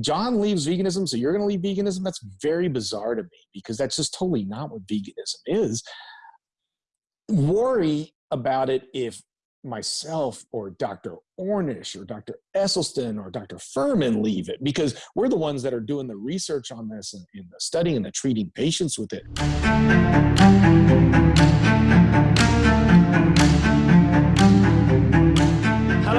John leaves veganism, so you're going to leave veganism. That's very bizarre to me because that's just totally not what veganism is. Worry about it if myself or Dr. Ornish or Dr. Esselstyn or Dr. Fuhrman leave it because we're the ones that are doing the research on this and, and the studying and the treating patients with it.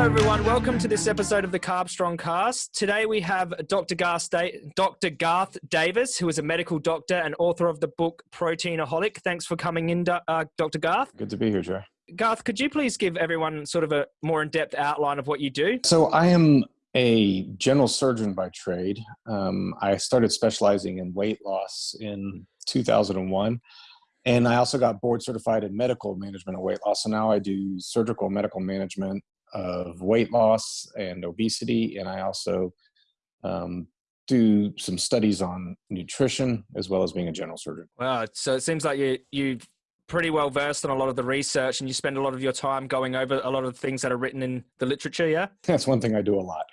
Everyone. Welcome to this episode of the Carb Strong Cast. Today we have Dr. Garth, Dr. Garth Davis, who is a medical doctor and author of the book Proteinaholic. Thanks for coming in, uh, Dr. Garth. Good to be here, Joe. Garth, could you please give everyone sort of a more in-depth outline of what you do? So I am a general surgeon by trade. Um, I started specializing in weight loss in 2001. And I also got board certified in medical management of weight loss. So now I do surgical medical management of weight loss and obesity, and I also um, do some studies on nutrition as well as being a general surgeon. Wow! So it seems like you you pretty well versed on a lot of the research, and you spend a lot of your time going over a lot of things that are written in the literature. Yeah, that's one thing I do a lot.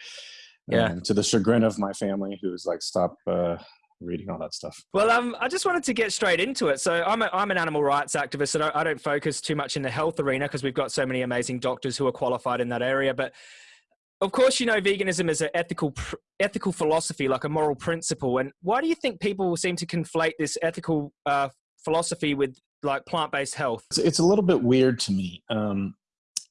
Yeah, um, to the chagrin of my family, who's like, "Stop." Uh, reading all that stuff. Well, um, I just wanted to get straight into it. So I'm, a, I'm an animal rights activist, and I, I don't focus too much in the health arena because we've got so many amazing doctors who are qualified in that area. But of course, you know, veganism is an ethical ethical philosophy, like a moral principle. And why do you think people seem to conflate this ethical uh, philosophy with like plant based health? It's, it's, a little bit weird to me. Um,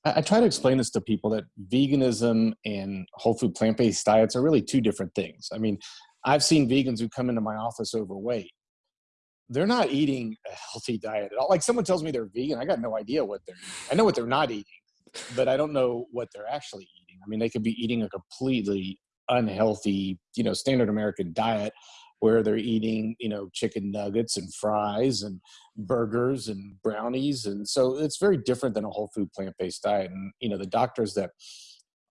I, I try to explain this to people that veganism and whole food plant based diets are really two different things. I mean, I've seen vegans who come into my office overweight. They're not eating a healthy diet at all. Like someone tells me they're vegan, I got no idea what they're. I know what they're not eating, but I don't know what they're actually eating. I mean, they could be eating a completely unhealthy, you know, standard American diet where they're eating, you know, chicken nuggets and fries and burgers and brownies. And so it's very different than a whole food plant-based diet. And, you know, the doctors that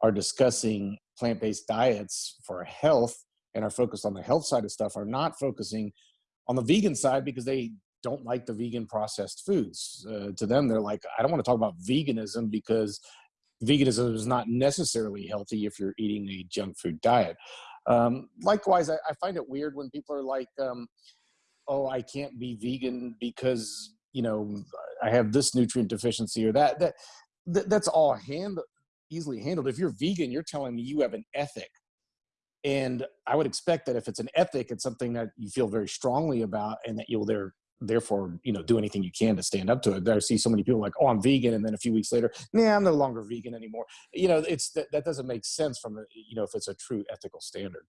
are discussing plant-based diets for health and are focused on the health side of stuff are not focusing on the vegan side because they don't like the vegan processed foods. Uh, to them, they're like, I don't want to talk about veganism because veganism is not necessarily healthy if you're eating a junk food diet. Um, likewise, I, I, find it weird when people are like, um, oh, I can't be vegan because, you know, I have this nutrient deficiency or that. That, that That's all hand, easily handled. If you're vegan, you're telling me you have an ethic and I would expect that if it's an ethic, it's something that you feel very strongly about and that you'll there therefore you know do anything you can to stand up to it. I see so many people like, oh, I'm vegan, and then a few weeks later, nah, I'm no longer vegan anymore. You know, it's that, that doesn't make sense from a, you know if it's a true ethical standard.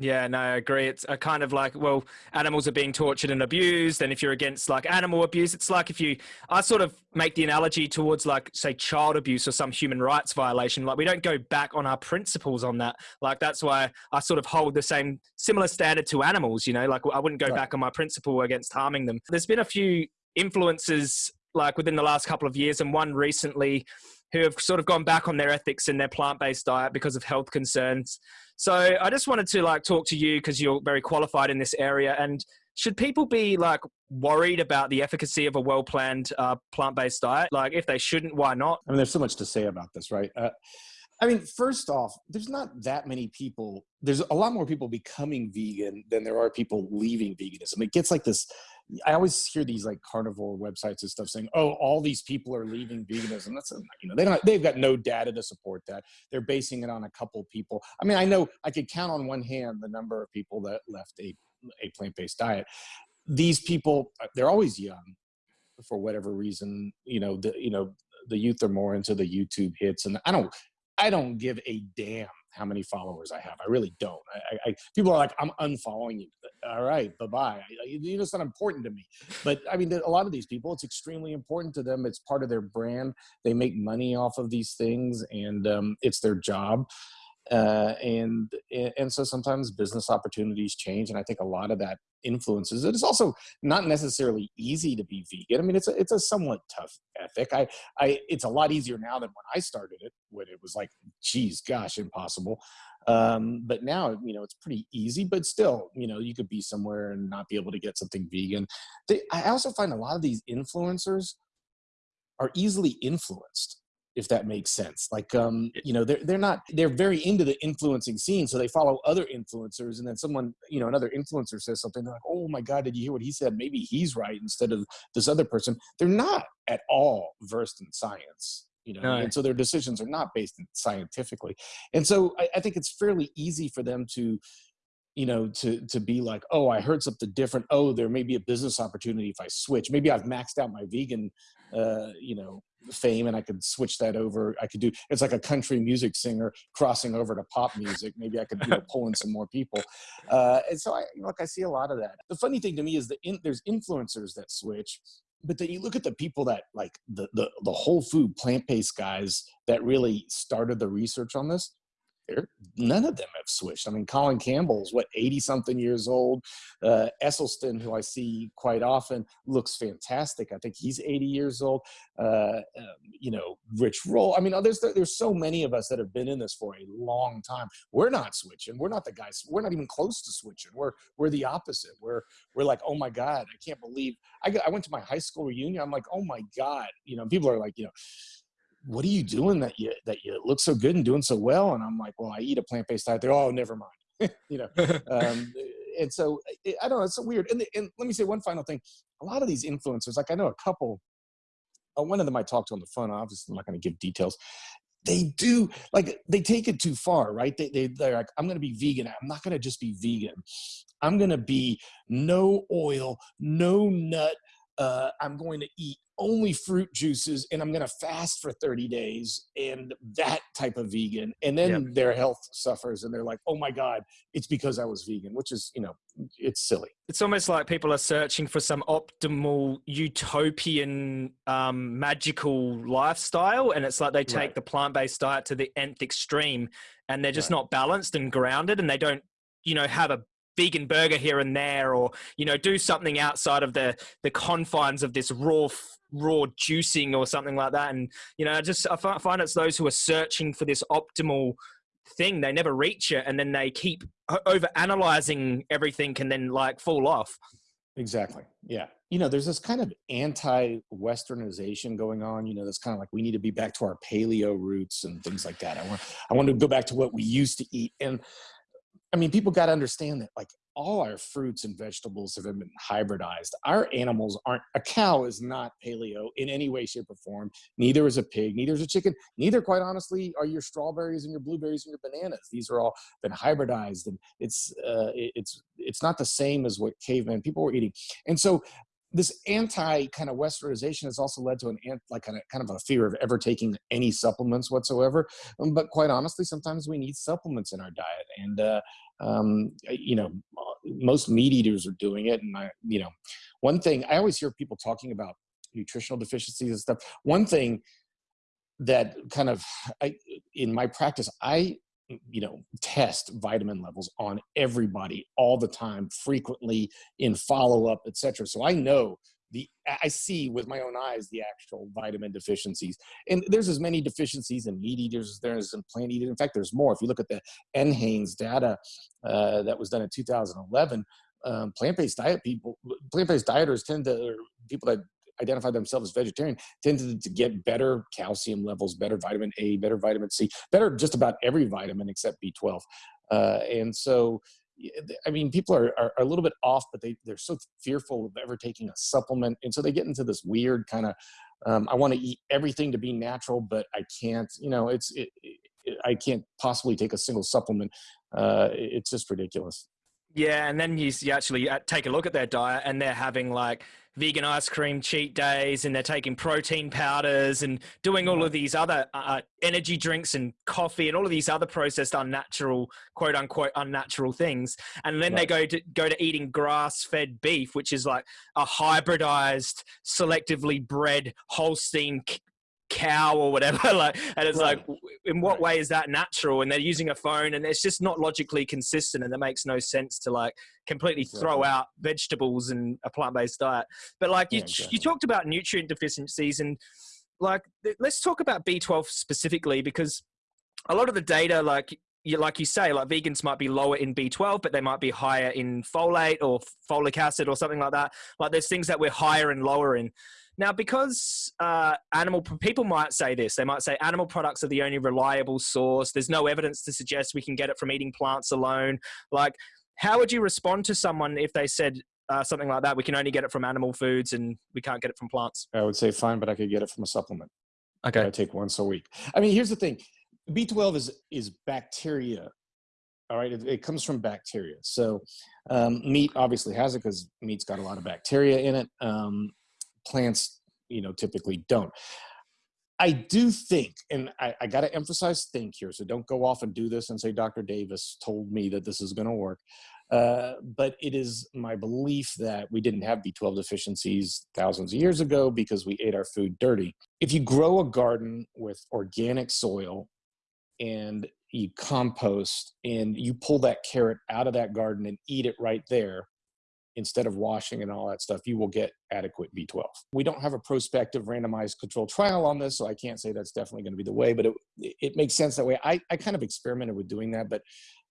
Yeah, no, I agree. It's a kind of like, well, animals are being tortured and abused. And if you're against like animal abuse, it's like if you, I sort of make the analogy towards like, say, child abuse or some human rights violation. Like, we don't go back on our principles on that. Like, that's why I sort of hold the same similar standard to animals, you know, like I wouldn't go right. back on my principle against harming them. There's been a few influences like within the last couple of years, and one recently who have sort of gone back on their ethics and their plant-based diet because of health concerns. So I just wanted to like talk to you because you're very qualified in this area. And should people be like worried about the efficacy of a well-planned uh, plant-based diet? Like if they shouldn't, why not? I mean, there's so much to say about this, right? Uh, I mean, first off, there's not that many people. There's a lot more people becoming vegan than there are people leaving veganism. It gets like this I always hear these like carnivore websites and stuff saying, "Oh, all these people are leaving veganism." That's you know they don't they've got no data to support that. They're basing it on a couple people. I mean, I know I could count on one hand the number of people that left a a plant based diet. These people, uh, they're always young, for whatever reason. You know, the you know the youth are more into the YouTube hits, and I don't I don't give a damn how many followers I have. I really don't. I, I, people are like, I'm unfollowing you. All right, bye bye. You know, it's not important to me. But I mean, a lot of these people, it's extremely important to them. It's part of their brand. They make money off of these things, and um, it's their job. Uh, and and so sometimes business opportunities change, and I think a lot of that influences it. It's also not necessarily easy to be vegan. I mean, it's a it's a somewhat tough ethic. I I it's a lot easier now than when I started it, when it was like, geez, gosh, impossible. Um, but now, you know, it's pretty easy. But still, you know, you could be somewhere and not be able to get something vegan. They, I also find a lot of these influencers are easily influenced if that makes sense. Like, um, you know, they're they're not they're very into the influencing scene, so they follow other influencers, and then someone, you know, another influencer says something, they're like, "Oh my God, did you hear what he said? Maybe he's right instead of this other person." They're not at all versed in science. You know, no. and so their decisions are not based scientifically, and so I, I think it's fairly easy for them to you know to to be like oh i heard something different oh there may be a business opportunity if i switch maybe i've maxed out my vegan uh, you know fame and I could switch that over. I could do it's like a country music singer crossing over to pop music. Maybe I could you know, pull in some more people. Uh, and so I like I see a lot of that. The funny thing to me is that in, there's influencers that switch, but then you look at the people that like the the, the whole food plant based guys that really started the research on this none of them have switched. I mean, Colin Campbell's what 80 something years old. Uh, Esselstyn, who I see quite often, looks fantastic. I think he's 80 years old. Uh, um, you know, Rich Roll. I mean, uh, there's there's so many of us that have been in this for a long time. We're not switching. We're not the guys. We're not even close to switching. We're we're the opposite. We're we're like, oh my god, I can't believe. I I went to my high school reunion. I'm like, oh my god. You know, people are like, you know what are you doing that you that you look so good and doing so well? And i'm like well i eat a plant-based diet. They're oh never mind. You know um, and so i don't know it's so weird. And, and let me say one final thing. A lot of these influencers like i know a couple uh, one of them i talked to on the phone obviously i'm not going to give details. They do like they take it too far right? They, they they're like i'm going to be vegan. I'm not going to just be vegan. I'm going to be no oil no nut uh, i'm going to eat only fruit juices and I'm going to fast for 30 days and that type of vegan. And then yep. their health suffers and they're like, oh my God, it's because I was vegan, which is, you know, it's silly. It's almost like people are searching for some optimal utopian um, magical lifestyle. And it's like they take right. the plant based diet to the nth extreme and they're just right. not balanced and grounded and they don't you know have a vegan burger here and there or you know do something outside of the the confines of this raw raw juicing or something like that. And you know i just i find it's those who are searching for this optimal thing they never reach it and then they keep over analyzing everything and then like fall off. Exactly. Yeah. You know there's this kind of anti-westernization going on you know that's kind of like we need to be back to our paleo roots and things like that. I want i want to go back to what we used to eat. And I mean, people got to understand that like all our fruits and vegetables have been hybridized. Our animals aren't, a cow is not paleo in any way, shape, or form. Neither is a pig, neither is a chicken, neither, quite honestly, are your strawberries and your blueberries and your bananas. These are all been hybridized and it's, uh, it's, it's not the same as what caveman people were eating. And so this anti kind of westernization has also led to an ant, like kind of, kind of a fear of ever taking any supplements whatsoever. Um, but quite honestly sometimes we need supplements in our diet and uh, um, you know most meat eaters are doing it and i you know one thing i always hear people talking about nutritional deficiencies and stuff. One thing that kind of I, in my practice i you know test vitamin levels on everybody all the time frequently in follow-up etc so i know the i see with my own eyes the actual vitamin deficiencies. And there's as many deficiencies in meat eaters as there is in plant eaters. In fact there's more. If you look at the NHANES data uh, that was done in 2011 um, plant-based diet people plant-based dieters tend to people that identify themselves as vegetarian tended to get better calcium levels, better vitamin A, better vitamin C, better just about every vitamin except B12. Uh, and so, I mean, people are, are, are, a little bit off, but they, they're so fearful of ever taking a supplement. And so they get into this weird kind of, um, I want to eat everything to be natural, but I can't, you know, it's, it, it, I can't possibly take a single supplement. Uh, it's just ridiculous. Yeah, and then you, you actually uh, take a look at their diet, and they're having like vegan ice cream cheat days, and they're taking protein powders and doing all of these other uh, uh, energy drinks and coffee and all of these other processed unnatural, quote unquote, unnatural things. And then right. they go to go to eating grass-fed beef, which is like a hybridized, selectively bred Holstein cow or whatever like and it's right. like in what right. way is that natural and they're using a phone and it's just not logically consistent and it makes no sense to like completely throw out vegetables and a plant-based diet but like you, yeah, exactly. you talked about nutrient deficiencies and like let's talk about b12 specifically because a lot of the data like you, like you say, like vegans might be lower in B12, but they might be higher in folate or folic acid or something like that. Like there's things that we're higher and lower in. Now, because uh, animal people might say this, they might say animal products are the only reliable source. There's no evidence to suggest we can get it from eating plants alone. Like, how would you respond to someone if they said uh, something like that? We can only get it from animal foods and we can't get it from plants. I would say fine, but I could get it from a supplement. Okay. I take once a week. I mean, here's the thing: B12 is is bacteria. All right, it, it comes from bacteria. So um, meat obviously has it because meat's got a lot of bacteria in it. Um, plants, you know, typically don't. I do think, and I, I got to emphasize think here, so don't go off and do this and say Dr. Davis told me that this is going to work. Uh, but it is my belief that we didn't have B12 deficiencies thousands of years ago because we ate our food dirty. If you grow a garden with organic soil and you compost and you pull that carrot out of that garden and eat it right there, instead of washing and all that stuff, you will get adequate B12. We don't have a prospective randomized controlled trial on this, so I can't say that's definitely going to be the way, but it, it makes sense that way. I, I kind of experimented with doing that, but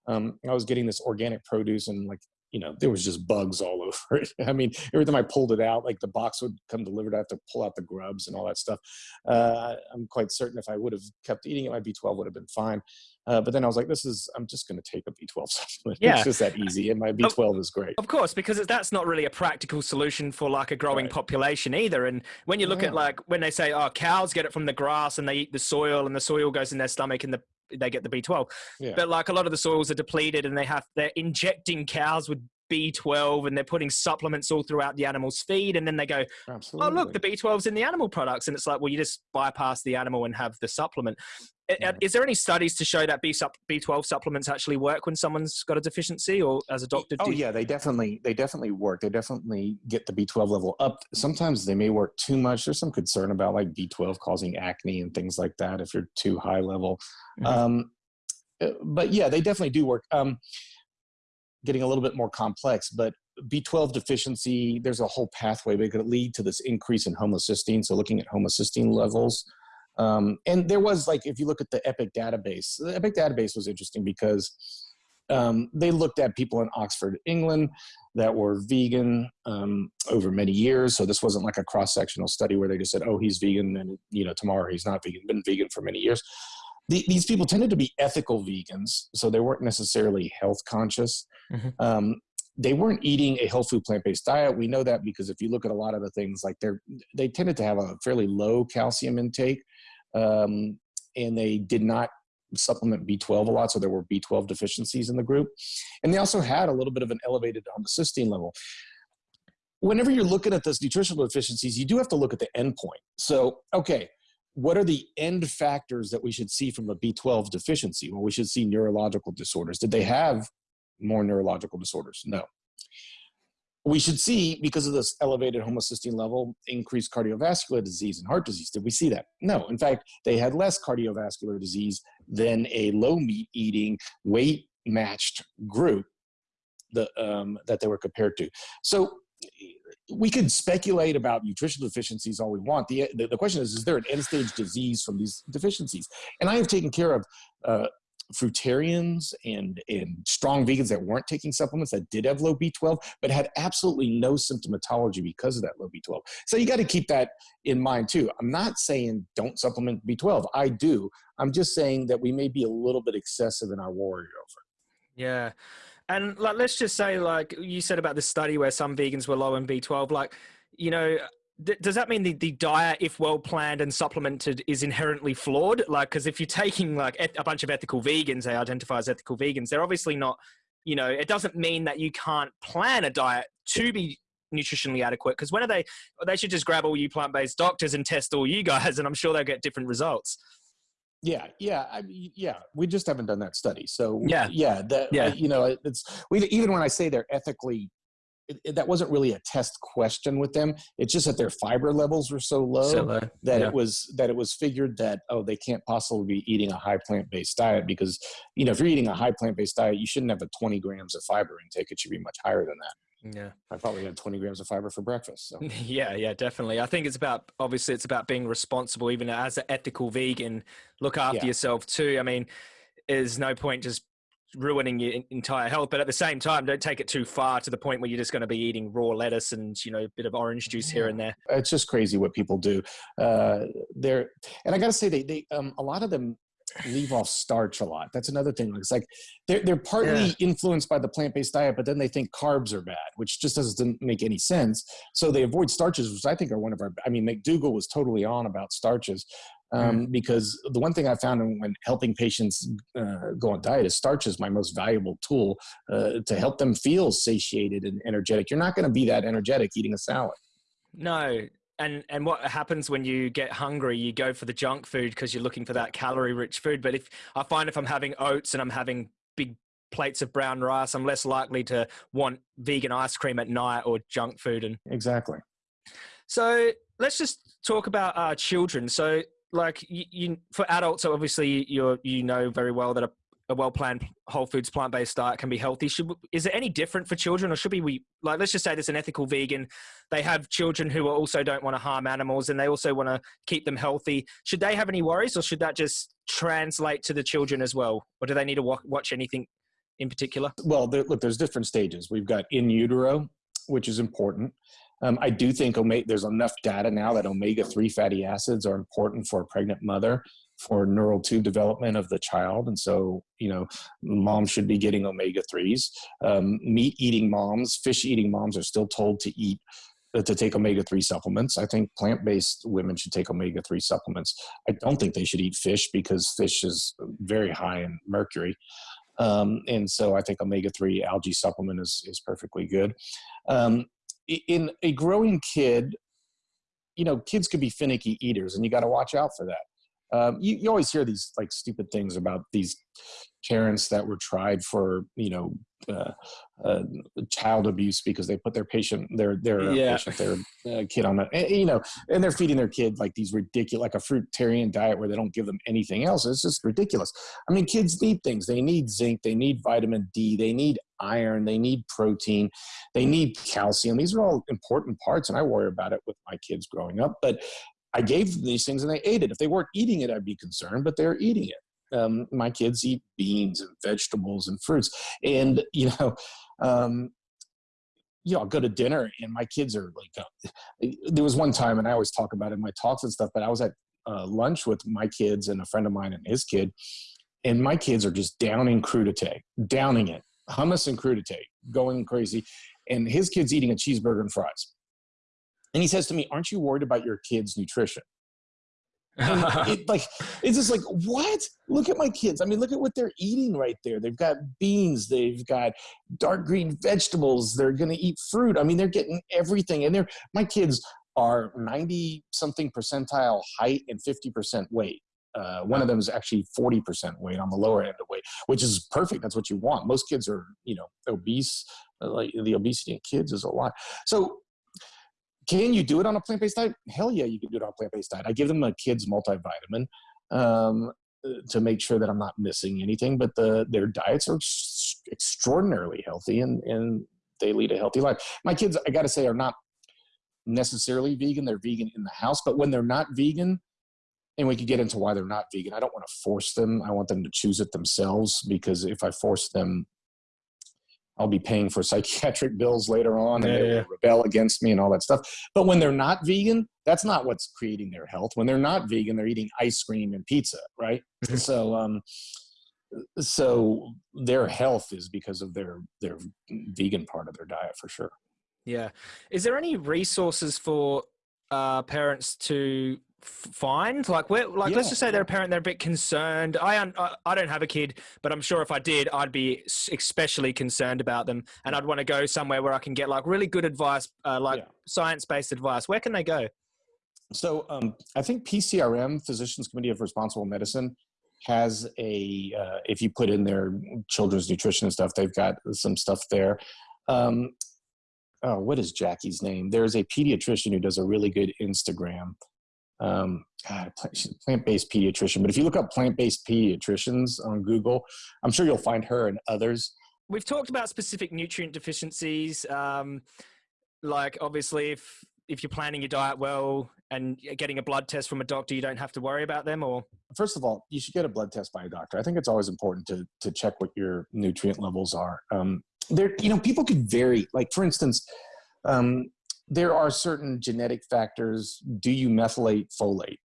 um, I was getting this organic produce and like, you know, there was just bugs all over it. I mean, every time I pulled it out, like the box would come delivered, I have to pull out the grubs and all that stuff. Uh, I'm quite certain if I would have kept eating it, my B12 would have been fine. Uh, but then I was like, this is, I'm just going to take a B12 supplement. Yeah. It's just that easy. And my B12 is great. Of course, because that's not really a practical solution for like a growing Right. population either. And when you look at like when they say, oh, cows get it from the grass and they eat the soil and the soil goes in their stomach and the they get the B12. Yeah. But like a lot of the soils are depleted and they have they're injecting cows with B12 and they're putting supplements all throughout the animal's feed and then they go, Absolutely. oh look the b12's in the animal products and it's like well you just bypass the animal and have the supplement Yeah. is there any studies to show that B B12 supplements actually work when someone's got a deficiency or as a doctor Oh do yeah, they definitely they definitely work. They definitely get the B12 level up. Sometimes they may work too much. There's some concern about like B12 causing acne and things like that if you're too high level. Mhm. Um, uh, but yeah, they definitely do work. Um, getting a little bit more complex, but B12 deficiency, there's a whole pathway that could lead to this increase in homocysteine. So looking at homocysteine levels. Um, and there was like, if you look at the EPIC database, the EPIC database was interesting because um, they looked at people in Oxford, England that were vegan um, over many years. So this wasn't like a cross-sectional study where they just said, oh, he's vegan and, you know, tomorrow he's not vegan, been vegan for many years. The, these people tended to be ethical vegans. So they weren't necessarily health conscious. Mhm. Um, they weren't eating a whole food plant-based diet. We know that because if you look at a lot of the things, like they're, they tended to have a fairly low calcium intake. Um, and they did not supplement B12 a lot, so there were B12 deficiencies in the group. And they also had a little bit of an elevated homocysteine level. Whenever you're looking at those nutritional deficiencies, you do have to look at the endpoint. So, okay, what are the end factors that we should see from a B12 deficiency? Well, we should see neurological disorders. Did they have more neurological disorders? No. We should see, because of this elevated homocysteine level, increased cardiovascular disease and heart disease. Did we see that? No. In fact, they had less cardiovascular disease than a low meat eating, weight matched group the, um, that they were compared to. So we could speculate about nutritional deficiencies all we want. The, the, the question is, is there an end stage disease from these deficiencies? And I have taken care of uh, fruitarians and, and strong vegans that weren't taking supplements that did have low B12, but had absolutely no symptomatology because of that low B12. So you got to keep that in mind too. I'm not saying don't supplement B12. I do. I'm just saying that we may be a little bit excessive in our warrior over. Yeah. And like, let's just say, like you said about the study where some vegans were low in B12, like, you know, th- does that mean the, the diet, if well planned and supplemented, is inherently flawed? Like, because if you're taking like a bunch of ethical vegans, they identify as ethical vegans, they're obviously not, you know, it doesn't mean that you can't plan a diet to be nutritionally adequate. Because when are they, they should just grab all you plant based doctors and test all you guys, and I'm sure they'll get different results. Yeah, yeah, I mean, yeah. We just haven't done that study, so Yeah. yeah. That Yeah. you know, it's we even when I say they're ethically, it, it- that wasn't really a test question with them. It's just that their fiber levels were so low So, that yeah. it was that it was figured that oh they can't possibly be eating a high plant based diet because you know if you're eating a high plant based diet you shouldn't have a 20 grams of fiber intake. It should be much higher than that. Yeah. I probably had 20 grams of fiber for breakfast. So Yeah, yeah, definitely. I think it's about obviously it's about being responsible, even as an ethical vegan. Look after Yeah. yourself too. I mean, there's no point just ruining your entire health. But at the same time, don't take it too far to the point where you're just going to be eating raw lettuce and you know a bit of orange juice here and there. It's just crazy what people do. Uh, they're and I got to say they they um, a lot of them leave off starch a lot. That's another thing. It's like they're they're partly yeah. influenced by the plant based diet, but then they think carbs are bad, which just doesn't make any sense. So they avoid starches, which I think are one of our. I mean, McDougall was totally on about starches. Um, mm. Because the one thing I found when helping patients uh, go on diet is starch is my most valuable tool uh, to help them feel satiated and energetic. You're not going to be that energetic eating a salad. No, and and what happens when you get hungry you go for the junk food because you're looking for that calorie rich food. But if i find if i'm having oats and i'm having big plates of brown rice i'm less likely to want vegan ice cream at night or junk food and exactly. So let's just talk about our children. So like you, you for adults so obviously you're you know very well that a a well-planned whole foods plant-based diet can be healthy. Should is it any different for children or should we, we like let's just say there's an ethical vegan they have children who also don't want to harm animals and they also want to keep them healthy. Should they have any worries or should that just translate to the children as well? Or do they need to watch anything in particular? Well there, look there's different stages. We've got in utero which is important. Um, I do think omega, there's enough data now that omega-3 fatty acids are important for a pregnant mother for neural tube development of the child. And so, you know, moms should be getting omega 3s. Um, meat eating moms, fish eating moms are still told to eat. Uh, to take omega 3 supplements. I think plant based women should take omega 3 supplements. I don't think they should eat fish because fish is very high in mercury. Um, and so I think omega 3 algae supplement is, is perfectly good. Um, in a growing kid, you know, kids could be finicky eaters, and you got to watch out for that. Um, you, you always hear these like stupid things about these parents that were tried for you know uh, uh, child abuse because they put their patient their their yeah. patient their uh, kid on a you know and they're feeding their kid like these ridiculous like a fruitarian diet where they don't give them anything else. It's just ridiculous. I mean kids need things. They need zinc. They need vitamin d. They need iron. They need protein. They need calcium. These are all important parts and i worry about it with my kids growing up but I gave them these things and they ate it. If they weren't eating it, I'd be concerned, but they're eating it. Um, my kids eat beans and vegetables and fruits. And, you know, um, you know, I'll go to dinner and my kids are like, uh, there was one time, and I always talk about it in my talks and stuff, but I was at uh, lunch with my kids and a friend of mine and his kid, and my kids are just downing crudité, downing it, hummus and crudité, going crazy. And his kid's eating a cheeseburger and fries. And he says to me, Aren't you worried about your kids' nutrition? it, like it's just like what? Look at my kids. I mean look at what they're eating right there. They've got beans they've got dark green vegetables they're going to eat fruit. I mean they're getting everything and they're my kids are 90 something percentile height and 50% weight. Uh, one of them is actually 40% weight on the lower end of weight which is perfect. That's what you want. Most kids are you know obese like the obesity in kids is a lot. So can you do it on a plant-based diet? Hell yeah, you can do it on a plant-based diet. I give them a kid's multivitamin um, to make sure that I'm not missing anything. But the their diets are extraordinarily healthy and and they lead a healthy life. My kids, I got to say, are not necessarily vegan. They're vegan in the house, but when they're not vegan, and we could get into why they're not vegan. I don't want to force them. I want them to choose it themselves because if I force them I'll be paying for psychiatric bills later on and yeah, they yeah. rebel against me and all that stuff. But when they're not vegan, that's not what's creating their health. When they're not vegan, they're eating ice cream and pizza, right? Mm-hmm. so, um, so their health is because of their their vegan part of their diet for sure. Yeah. Is there any resources for uh, parents to find? Like where like yeah. let's just say they're a parent they're a bit concerned. I, I i don't have a kid but i'm sure if i did i'd be especially concerned about them. And i'd want to go somewhere where i can get like really good advice uh, like yeah. science-based advice. Where can they go? So um, i think pcrm physicians committee of responsible medicine has a uh, if you put in their children's nutrition and stuff they've got some stuff there. Um, oh what is jackie's name there's a pediatrician who does a really good instagram um, plant-based pediatrician. But if you look up plant-based pediatricians on Google, I'm sure you'll find her and others. We've talked about specific nutrient deficiencies. Um, like obviously, if if you're planning your diet well, and getting a blood test from a doctor, you don't have to worry about them, or first of all, you should get a blood test by a doctor. I think it's always important to to check what your nutrient levels are. Um, there, you know, people could vary. Like for instance, um, there are certain genetic factors. Do you methylate folate?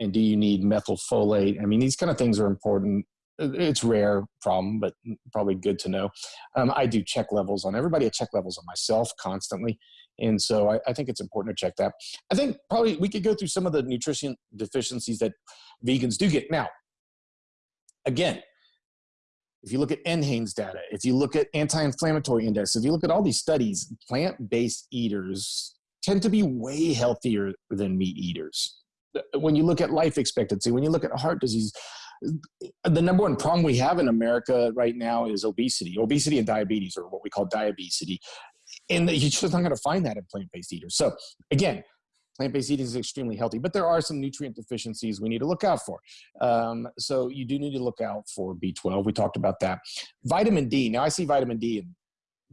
And do you need methylfolate? I mean, these kind of things are important. It's rare problem, but probably good to know. Um, I do check levels on everybody. I check levels on myself constantly. And so I, I, think it's important to check that. I think probably we could go through some of the nutrition deficiencies that vegans do get. Now, again, if you look at NHANES data, if you look at anti-inflammatory index, if you look at all these studies, plant-based eaters tend to be way healthier than meat eaters. When you look at life expectancy, when you look at heart disease, the number one problem we have in America right now is obesity. Obesity and diabetes, or what we call diabetes. And you're just not going to find that in plant-based eaters. So again, plant-based eating is extremely healthy, but there are some nutrient deficiencies we need to look out for. Um, so you do need to look out for B12. We talked about that. Vitamin D. Now I see vitamin D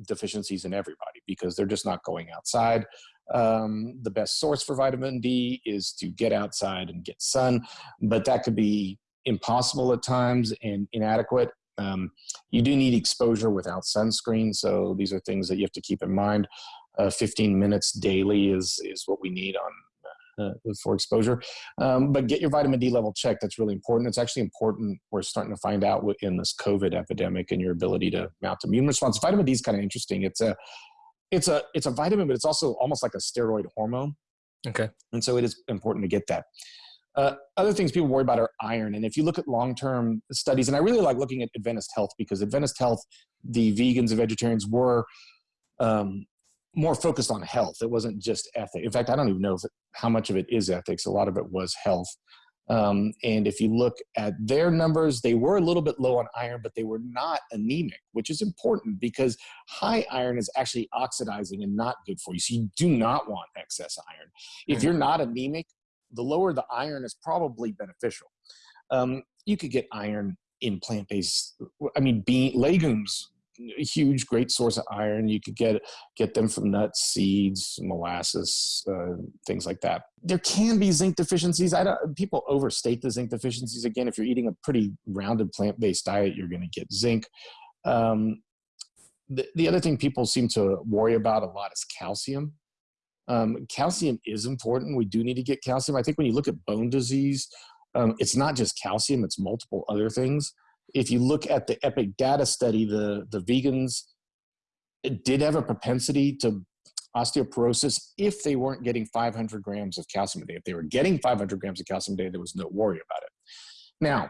deficiencies in everybody because they're just not going outside. Um, the best source for vitamin D is to get outside and get sun, but that could be impossible at times and inadequate. Um, you do need exposure without sunscreen, so these are things that you have to keep in mind. Uh, 15 minutes daily is, is what we need on uh, for exposure. Um, but get your vitamin D level checked. That's really important. It's actually important. We're starting to find out in this COVID epidemic and your ability to mount immune response. Vitamin D is kind of interesting. It's a it's a it's a vitamin, but it's also almost like a steroid hormone. Okay. And so it is important to get that. Uh, other things people worry about are iron. And if you look at long-term studies, and I really like looking at Adventist Health because Adventist Health, the vegans and vegetarians were um, more focused on health. It wasn't just ethics. In fact, I don't even know it, how much of it is ethics. A lot of it was health. Um, and if you look at their numbers, they were a little bit low on iron, but they were not anemic, which is important because high iron is actually oxidizing and not good for you. So you do not want excess iron. If hmm. you're not anemic, the lower the iron is probably beneficial. Um, you could get iron in plant-based, I mean, bean, legumes, huge, great source of iron. You could get get them from nuts, seeds, molasses, uh, things like that. There can be zinc deficiencies. I don't, people overstate the zinc deficiencies. Again, if you're eating a pretty rounded plant-based diet, you're going to get zinc. Um, the, the other thing people seem to worry about a lot is calcium. Um, calcium is important. We do need to get calcium. I think when you look at bone disease, um, it's not just calcium, it's multiple other things. If you look at the EPIC data study, the, the vegans did have a propensity to osteoporosis if they weren't getting 500 grams of calcium a day. If they were getting 500 grams of calcium a day, there was no worry about it. Now,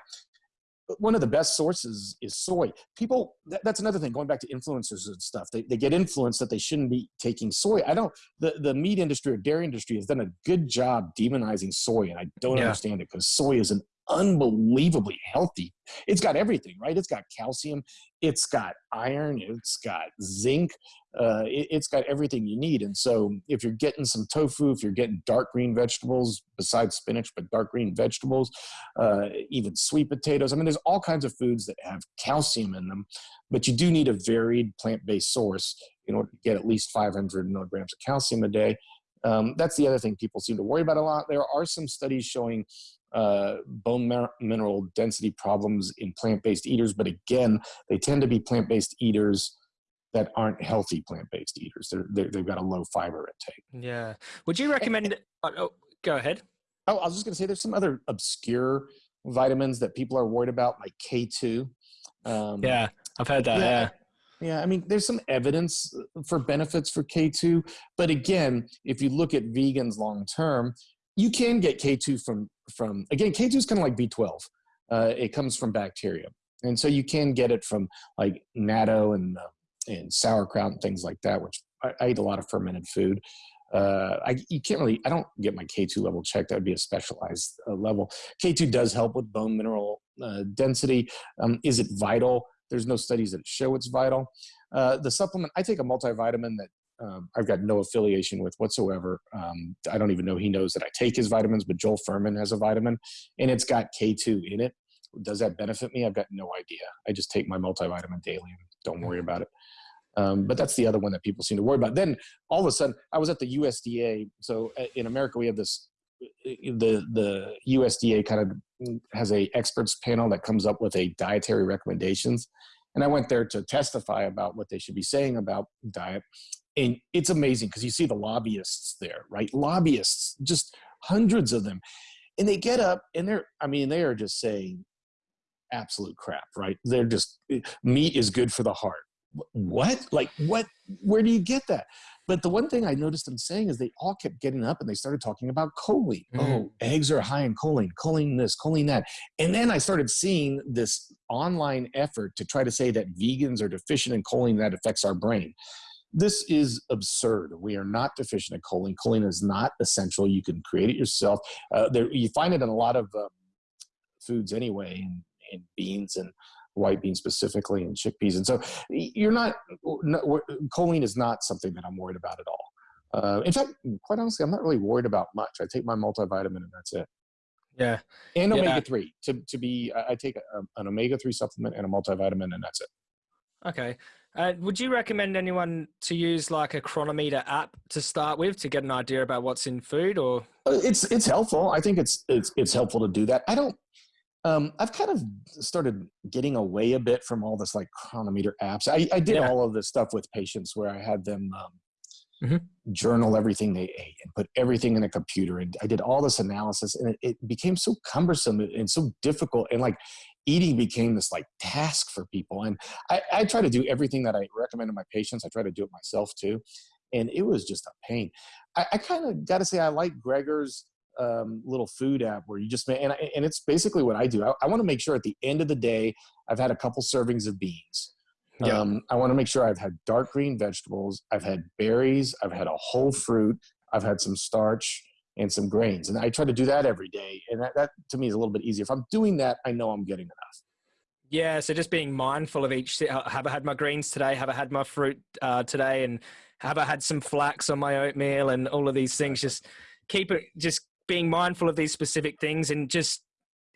one of the best sources is soy. People, that, that's another thing, going back to influencers and stuff, they, they get influenced that they shouldn't be taking soy. I don't, the, the meat industry or dairy industry has done a good job demonizing soy, and I don't yeah. understand it because soy is an unbelievably healthy. It's got everything, right? It's got calcium, it's got iron, it's got zinc, uh, it, has got everything you need. And so, if you're getting some tofu, if you're getting dark green vegetables besides spinach, but dark green vegetables, uh, even sweet potatoes. I mean, there's all kinds of foods that have calcium in them, but you do need a varied plant-based source in order to get at least 500 milligrams of calcium a day. Um, that's the other thing people seem to worry about a lot. There are some studies showing uh, bone mineral density problems in plant-based eaters, but again, they tend to be plant-based eaters that aren't healthy plant-based eaters. They're, they have got a low fiber intake. Yeah. Would you recommend? oh, oh, go ahead. Oh, I was just going to say there's some other obscure vitamins that people are worried about, like K2. Um, yeah, I've heard that. Yeah. yeah. Yeah, I mean, there's some evidence for benefits for K2, but again, if you look at vegans long term, you can get K2 from, from again, K2 is kind of like B12. Uh, it comes from bacteria. And so you can get it from like natto and, uh, and sauerkraut and things like that, which I, I eat a lot of fermented food. Uh, I, you can't really, I don't get my K2 level checked. That would be a specialized uh, level. K2 does help with bone mineral uh, density. Um, is it vital? There's no studies that show it's vital. Uh, the supplement, I take a multivitamin that um, I've got no affiliation with whatsoever. Um, I don't even know he knows that I take his vitamins, but Joel Fuhrman has a vitamin and it's got K2 in it. Does that benefit me? I've got no idea. I just take my multivitamin daily and don't worry about it. Um, but that's the other one that people seem to worry about. Then all of a sudden, I was at the USDA. So uh, in America, we have this the the USDA kind of has a experts panel that comes up with a dietary recommendations, and I went there to testify about what they should be saying about diet, and it's amazing because you see the lobbyists there, right? Lobbyists, just hundreds of them, and they get up and they're, I mean, they are just saying absolute crap, right? They're just meat is good for the heart. What? Like what? Where do you get that? But the one thing I noticed them saying is they all kept getting up and they started talking about choline. Mm. Oh, eggs are high in choline, choline this, choline that. And then I started seeing this online effort to try to say that vegans are deficient in choline that affects our brain. This is absurd. We are not deficient in choline. Choline is not essential. You can create it yourself. Uh, there, you find it in a lot of um, foods anyway, in, in beans and white beans specifically and chickpeas. And so you're not, no, choline is not something that I'm worried about at all. Uh, in fact, quite honestly, I'm not really worried about much. I take my multivitamin and that's it. Yeah. And omega three to, to be, I take a, an omega three supplement and a multivitamin and that's it. Okay. Uh, would you recommend anyone to use like a Cronometer app to start with to get an idea about what's in food or? Uh, it's, it's helpful. I think it's, it's, it's helpful to do that. I don't, um, I've kind of started getting away a bit from all this like Cronometer apps. I, I did yeah. all of this stuff with patients where I had them um, mm-hmm. journal everything they ate and put everything in a computer. And I did all this analysis and it, it became so cumbersome and so difficult. And like eating became this like task for people. And I, I try to do everything that I recommend to my patients. I try to do it myself too. And it was just a pain. I, I kind of got to say, I like Greger's um, little food app where you just and, and it's basically what I do. I, I want to make sure at the end of the day I've had a couple servings of beans. Yeah. Um, I want to make sure I've had dark green vegetables, I've had berries, I've had a whole fruit, I've had some starch and some grains, and I try to do that every day. And that, that to me is a little bit easier. If I'm doing that, I know I'm getting enough. Yeah, so just being mindful of each. Have I had my greens today? Have I had my fruit uh, today? And have I had some flax on my oatmeal? And all of these things. Just keep it. Just being mindful of these specific things and just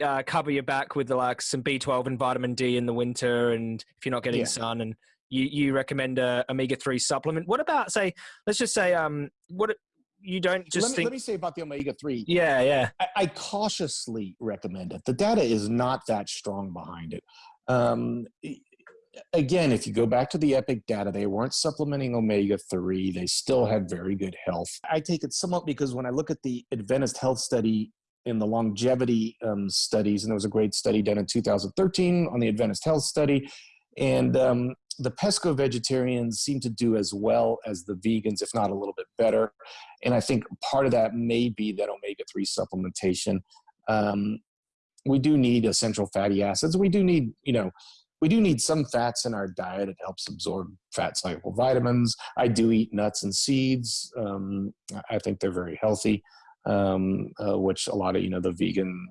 uh, cover your back with the, like some B12 and vitamin D in the winter, and if you're not getting yeah. sun, and you you recommend a omega three supplement. What about say? Let's just say um what you don't just let me, think. Let me say about the omega three. Yeah, yeah. I, I, cautiously recommend it. The data is not that strong behind it. Um, again, if you go back to the EPIC data, they weren't supplementing omega 3. They still had very good health. I take it somewhat because when I look at the Adventist Health Study in the longevity um, studies, and there was a great study done in 2013 on the Adventist Health Study, and um, the pesco vegetarians seem to do as well as the vegans, if not a little bit better. And I think part of that may be that omega 3 supplementation. Um, we do need essential fatty acids. We do need, you know, we do need some fats in our diet. It helps absorb fat soluble vitamins. I do eat nuts and seeds. Um, I think they're very healthy, um, uh, which a lot of you know the vegan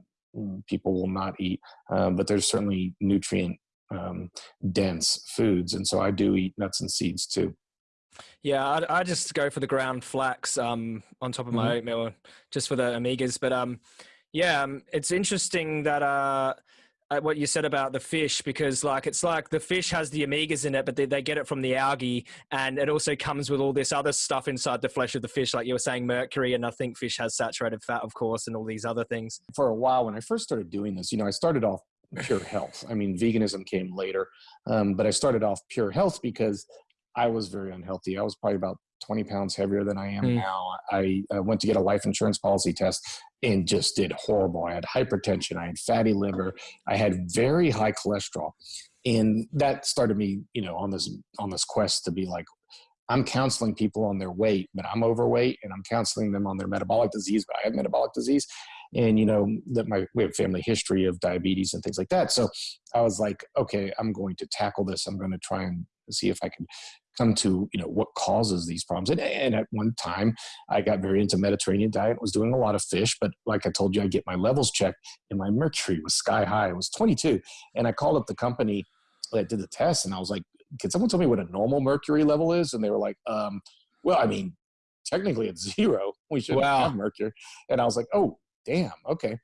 people will not eat. Um, but there's certainly nutrient um, dense foods, and so I do eat nuts and seeds too. Yeah, I, I just go for the ground flax um, on top of my mm-hmm. oatmeal, just for the omegas. But um, yeah, um, it's interesting that. Uh, what you said about the fish because like it's like the fish has the omegas in it but they, they get it from the algae and it also comes with all this other stuff inside the flesh of the fish like you were saying mercury and i think fish has saturated fat of course and all these other things. For a while when i first started doing this you know i started off pure health. I mean veganism came later um, but i started off pure health because i was very unhealthy i was probably about 20 pounds heavier than I am mm. now. I, I, went to get a life insurance policy test and just did horrible. I had hypertension, I had fatty liver, I had very high cholesterol. And that started me, you know, on this on this quest to be like, I'm counseling people on their weight, but I'm overweight and I'm counseling them on their metabolic disease, but I have metabolic disease. And you know, that my we have family history of diabetes and things like that. So I was like, okay, I'm going to tackle this. I'm going to try and see if I can come to you know what causes these problems. And, and, at one time i got very into mediterranean diet was doing a lot of fish but like i told you i get my levels checked and my mercury was sky high it was 22 and i called up the company that did the test and i was like can someone tell me what a normal mercury level is? And they were like um, well i mean technically it's zero. We should wow. have mercury. And i was like oh damn okay.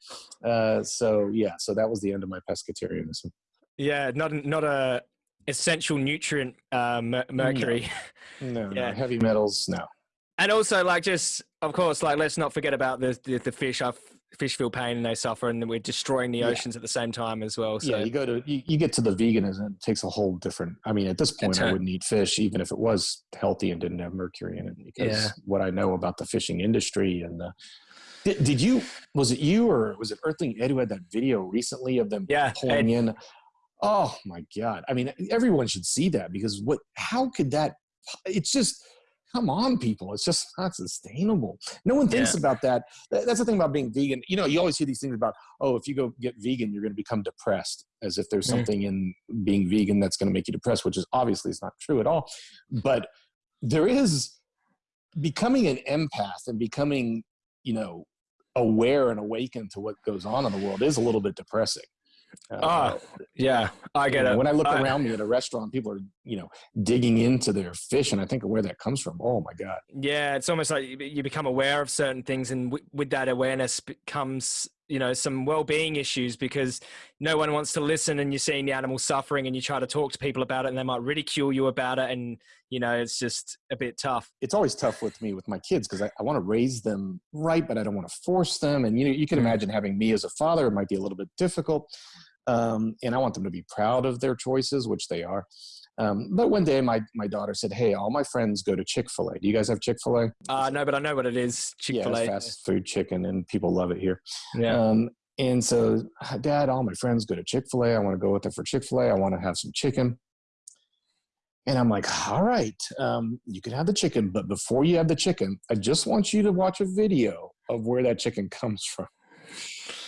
Uh, so yeah so that was the end of my pescatarianism. Yeah not not a essential nutrient uh, mercury. No, no, yeah. no, heavy metals, no. and also like just of course like let's not forget about the the, the fish i fish feel pain and they suffer and we're destroying the oceans yeah. at the same time as well so yeah you go to you, you get to the veganism it takes a whole different i mean at this point i wouldn't eat fish even if it was healthy and didn't have mercury in it because yeah. what i know about the fishing industry and the did, did you was it you or was it earthling ed who had that video recently of them yeah, pulling Ed. in oh my god. I mean everyone should see that because what how could that it's just come on people. It's just not sustainable. No one thinks yeah. about that. That's the thing about being vegan. You know you always hear these things about oh if you go get vegan you're going to become depressed as if there's mm. something in being vegan that's going to make you depressed which is obviously is not true at all. But there is becoming an empath and becoming you know aware and awakened to what goes on in the world is a little bit depressing uh, yeah, I get it. When I look I, around me at a restaurant, people are, you know, digging into their fish, and I think of where that comes from. Oh my god. Yeah, it's almost like you become aware of certain things, and w- with that awareness comes, you know, some well-being issues because no one wants to listen, and you're seeing the animal suffering, and you try to talk to people about it, and they might ridicule you about it, and you know, it's just a bit tough. It's always tough with me with my kids because I, I want to raise them right, but I don't want to force them, and you know, you can mm. imagine having me as a father it might be a little bit difficult um, and I want them to be proud of their choices, which they are. Um, but one day, my my daughter said, "Hey, all my friends go to Chick Fil A. Do you guys have Chick Fil A?" Uh, no, but I know what it is. Chick Fil A, yeah, fast food chicken, and people love it here. Yeah. Um, and so, Dad, all my friends go to Chick Fil A. I want to go with them for Chick Fil A. I want to have some chicken. And I'm like, all right, um, you can have the chicken, but before you have the chicken, I just want you to watch a video of where that chicken comes from.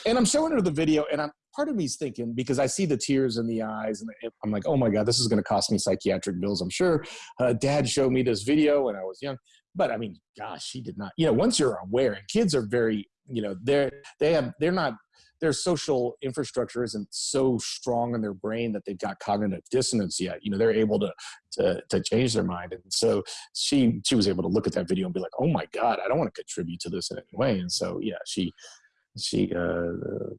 And I'm showing her the video, and I'm part of me is thinking because I see the tears in the eyes, and I'm like, oh my god, this is going to cost me psychiatric bills. I'm sure. Uh, Dad showed me this video when I was young, but I mean, gosh, she did not. You know, once you're aware, and kids are very, you know, they're they have they're not their social infrastructure isn't so strong in their brain that they've got cognitive dissonance yet. You know, they're able to, to, to change their mind. And so she, she was able to look at that video and be like, oh my God, I don't want to contribute to this in any way. And so, yeah, she, she, uh,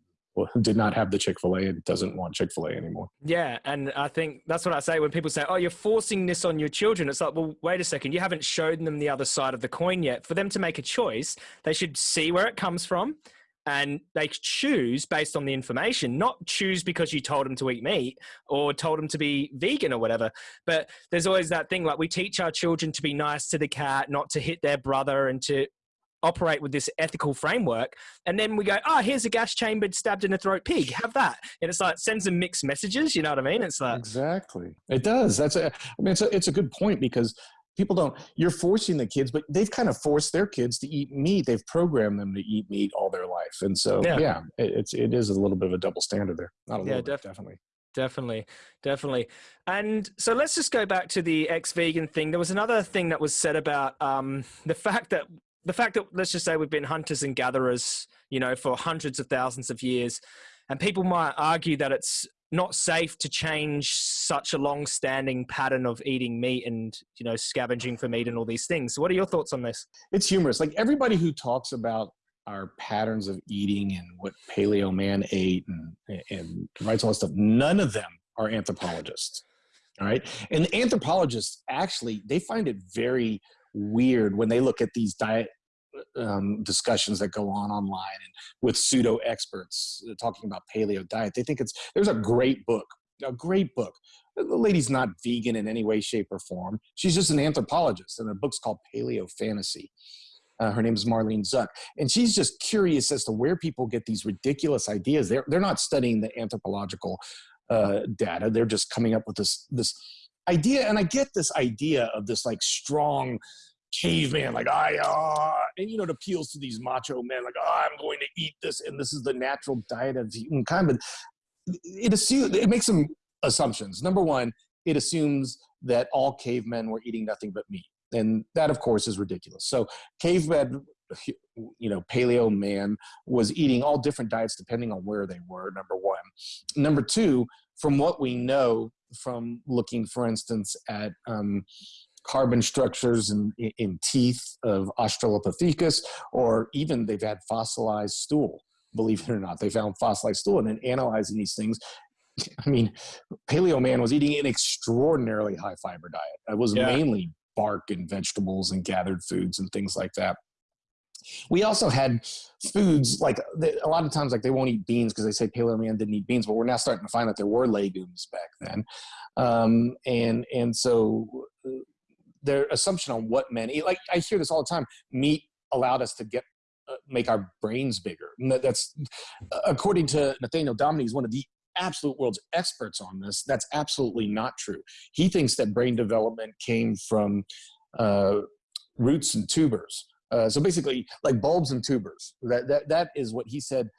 did not have the Chick-fil-A and doesn't want Chick-fil-A anymore. Yeah, and I think that's what I say when people say, "Oh, you're forcing this on your children." It's like, "Well, wait a second. You haven't shown them the other side of the coin yet. For them to make a choice, they should see where it comes from." And they choose based on the information, not choose because you told them to eat meat or told them to be vegan or whatever. But there's always that thing like we teach our children to be nice to the cat, not to hit their brother, and to operate with this ethical framework and then we go oh here's a gas chambered stabbed in the throat pig. Have that. And it's like sends them mixed messages you know what i mean? It's like exactly. It does. That's a i mean it's a, it's a good point because people don't you're forcing the kids but they've kind of forced their kids to eat meat. They've programmed them to eat meat all their life. And so yeah, yeah it, it's it is a little bit of a double standard there. Not a yeah, little def- definitely. definitely definitely. And so let's just go back to the ex-vegan thing. There was another thing that was said about um, the fact that the fact that let's just say we've been hunters and gatherers, you know, for hundreds of thousands of years, and people might argue that it's not safe to change such a long-standing pattern of eating meat and you know scavenging for meat and all these things. What are your thoughts on this? It's humorous. Like everybody who talks about our patterns of eating and what paleo man ate and and writes all this stuff, none of them are anthropologists. All right, and anthropologists actually they find it very weird when they look at these diet um, discussions that go on online and with pseudo experts uh, talking about paleo diet. They think it's there's a great book, a great book. The lady's not vegan in any way, shape, or form. She's just an anthropologist, and the book's called Paleo Fantasy. Uh, her name is Marlene Zuk, and she's just curious as to where people get these ridiculous ideas. They're they're not studying the anthropological uh, data. They're just coming up with this this idea. And I get this idea of this like strong caveman, like I, uh, and you know, it appeals to these macho men, like, oh, I'm going to eat this, and this is the natural diet of humankind. But it assumes it makes some assumptions. Number one, it assumes that all cavemen were eating nothing but meat, and that, of course, is ridiculous. So, cavemen, you know, paleo man was eating all different diets depending on where they were. Number one. Number two, from what we know from looking, for instance, at um, carbon structures in, in teeth of Australopithecus, or even they've had fossilized stool. Believe it or not, they found fossilized stool, and then analyzing these things, I mean, Paleo Man was eating an extraordinarily high fiber diet. It was yeah. mainly bark and vegetables and gathered foods and things like that. We also had foods like a lot of times, like they won't eat beans because they say Paleo man didn't eat beans, but we're now starting to find that there were legumes back then, um, and and so their assumption on what men eat. Like I hear this all the time: meat allowed us to get uh, make our brains bigger. That's according to Nathaniel Dominy, he's one of the absolute world's experts on this. That's absolutely not true. He thinks that brain development came from uh, roots and tubers. Uh, so basically, like bulbs and tubers. That that that is what he said.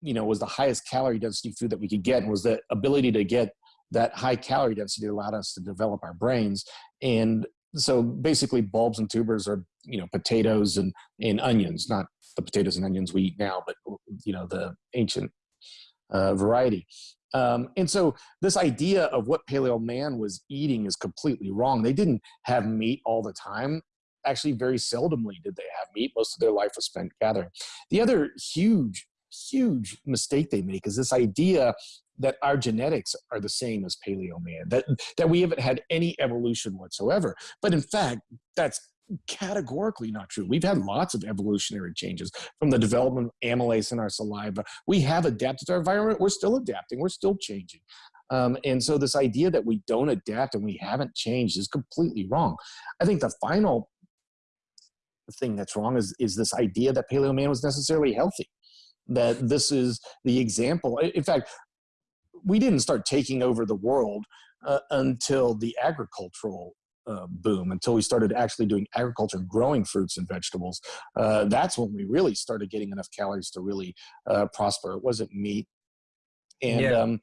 You know, was the highest calorie density food that we could get, and was the ability to get that high calorie density allowed us to develop our brains. And so basically, bulbs and tubers are you know potatoes and and onions, not the potatoes and onions we eat now, but you know the ancient uh, variety. Um, and so this idea of what paleo man was eating is completely wrong. They didn't have meat all the time actually very seldomly did they have meat. Most of their life was spent gathering. The other huge, huge mistake they make is this idea that our genetics are the same as paleo man, that, that we haven't had any evolution whatsoever. But in fact, that's categorically not true. We've had lots of evolutionary changes from the development of amylase in our saliva. We have adapted to our environment. We're still adapting. We're still changing. Um, and so this idea that we don't adapt and we haven't changed is completely wrong. I think the final thing that's wrong is is this idea that paleo man was necessarily healthy that this is the example. In fact we didn't start taking over the world uh, until the agricultural uh, boom until we started actually doing agriculture growing fruits and vegetables. Uh, that's when we really started getting enough calories to really uh, prosper. It wasn't meat. And yeah. um,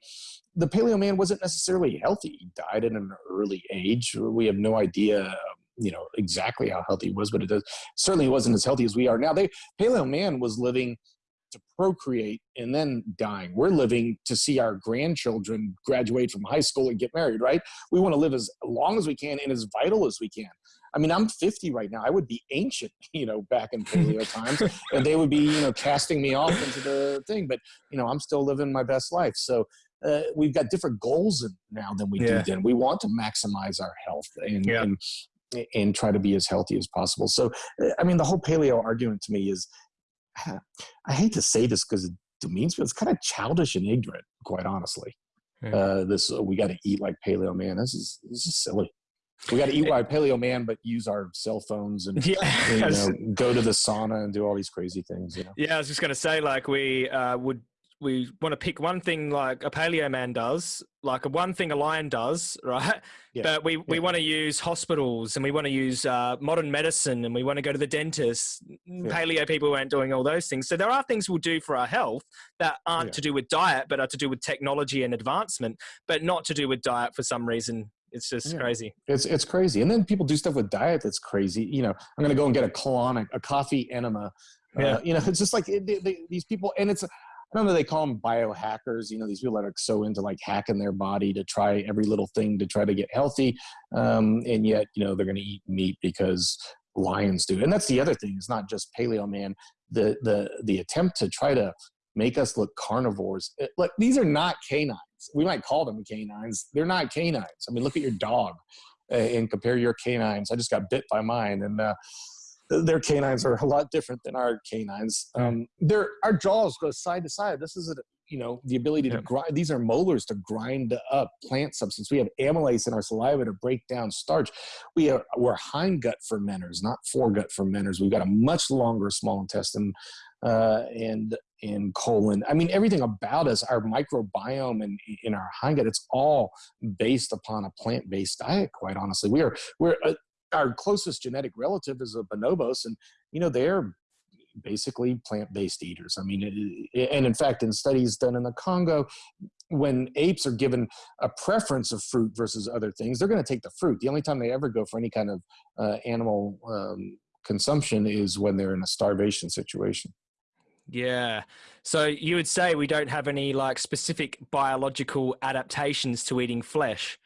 the paleo man wasn't necessarily healthy. He died at an early age. We have no idea you know exactly how healthy he was, but it does certainly wasn't as healthy as we are now. They Paleo Man was living to procreate and then dying. We're living to see our grandchildren graduate from high school and get married, right? We want to live as long as we can and as vital as we can. I mean, I'm 50 right now. I would be ancient, you know, back in paleo times, and they would be, you know, casting me off into the thing. But you know, I'm still living my best life. So uh, we've got different goals now than we yeah. do then. We want to maximize our health, and, yeah. and and try to be as healthy as possible. So, I mean, the whole paleo argument to me is, I hate to say this because it demeans, but it's kind of childish and ignorant, quite honestly. Yeah. Uh, this uh, we got to eat like paleo man. This is this is silly. We got to eat like paleo man, but use our cell phones and, yeah. you know, go to the sauna and do all these crazy things. You know? Yeah, I was just gonna say, like we uh, would we want to pick one thing like a paleo man does, like a one thing a lion does, right? Yeah. But we, we want to use hospitals and we want to use uh, modern medicine and we want to go to the dentist. Yeah. Paleo people aren't doing all those things. So there are things we'll do for our health that aren't to do with diet, but are to do with technology and advancement, but not to do with diet for some reason. It's just crazy. It's it's crazy. And then people do stuff with diet that's crazy. You know, I'm going to go and get a colonic, a coffee enema. Yeah. Uh, you know, it's just like it, they, these people, and it's I don't know, they call them biohackers. You know, these people that are so into like hacking their body to try every little thing to try to get healthy. Um, and yet, you know, they're going to eat meat because lions do. And that's the other thing. It's not just paleo man. The, the, the attempt to try to make us look carnivores. It, like these are not canines. We might call them canines. They're not canines. I mean, look at your dog uh, and compare your canines. I just got bit by mine. And, uh, their canines are a lot different than our canines. Um, their our jaws go side to side. This is a, you know the ability to grind. These are molars to grind up plant substance. We have amylase in our saliva to break down starch. We are we're hindgut fermenters, not foregut fermenters. We've got a much longer small intestine uh, and and colon. I mean, everything about us, our microbiome and in our hindgut, it's all based upon a plant-based diet. Quite honestly, we are we're uh, our closest genetic relative is a bonobos, and you know they're basically plant-based eaters. I mean, and in fact, in studies done in the Congo, when apes are given a preference of fruit versus other things, they're going to take the fruit. The only time they ever go for any kind of uh, animal um, consumption is when they're in a starvation situation. Yeah. So you would say we don't have any like specific biological adaptations to eating flesh.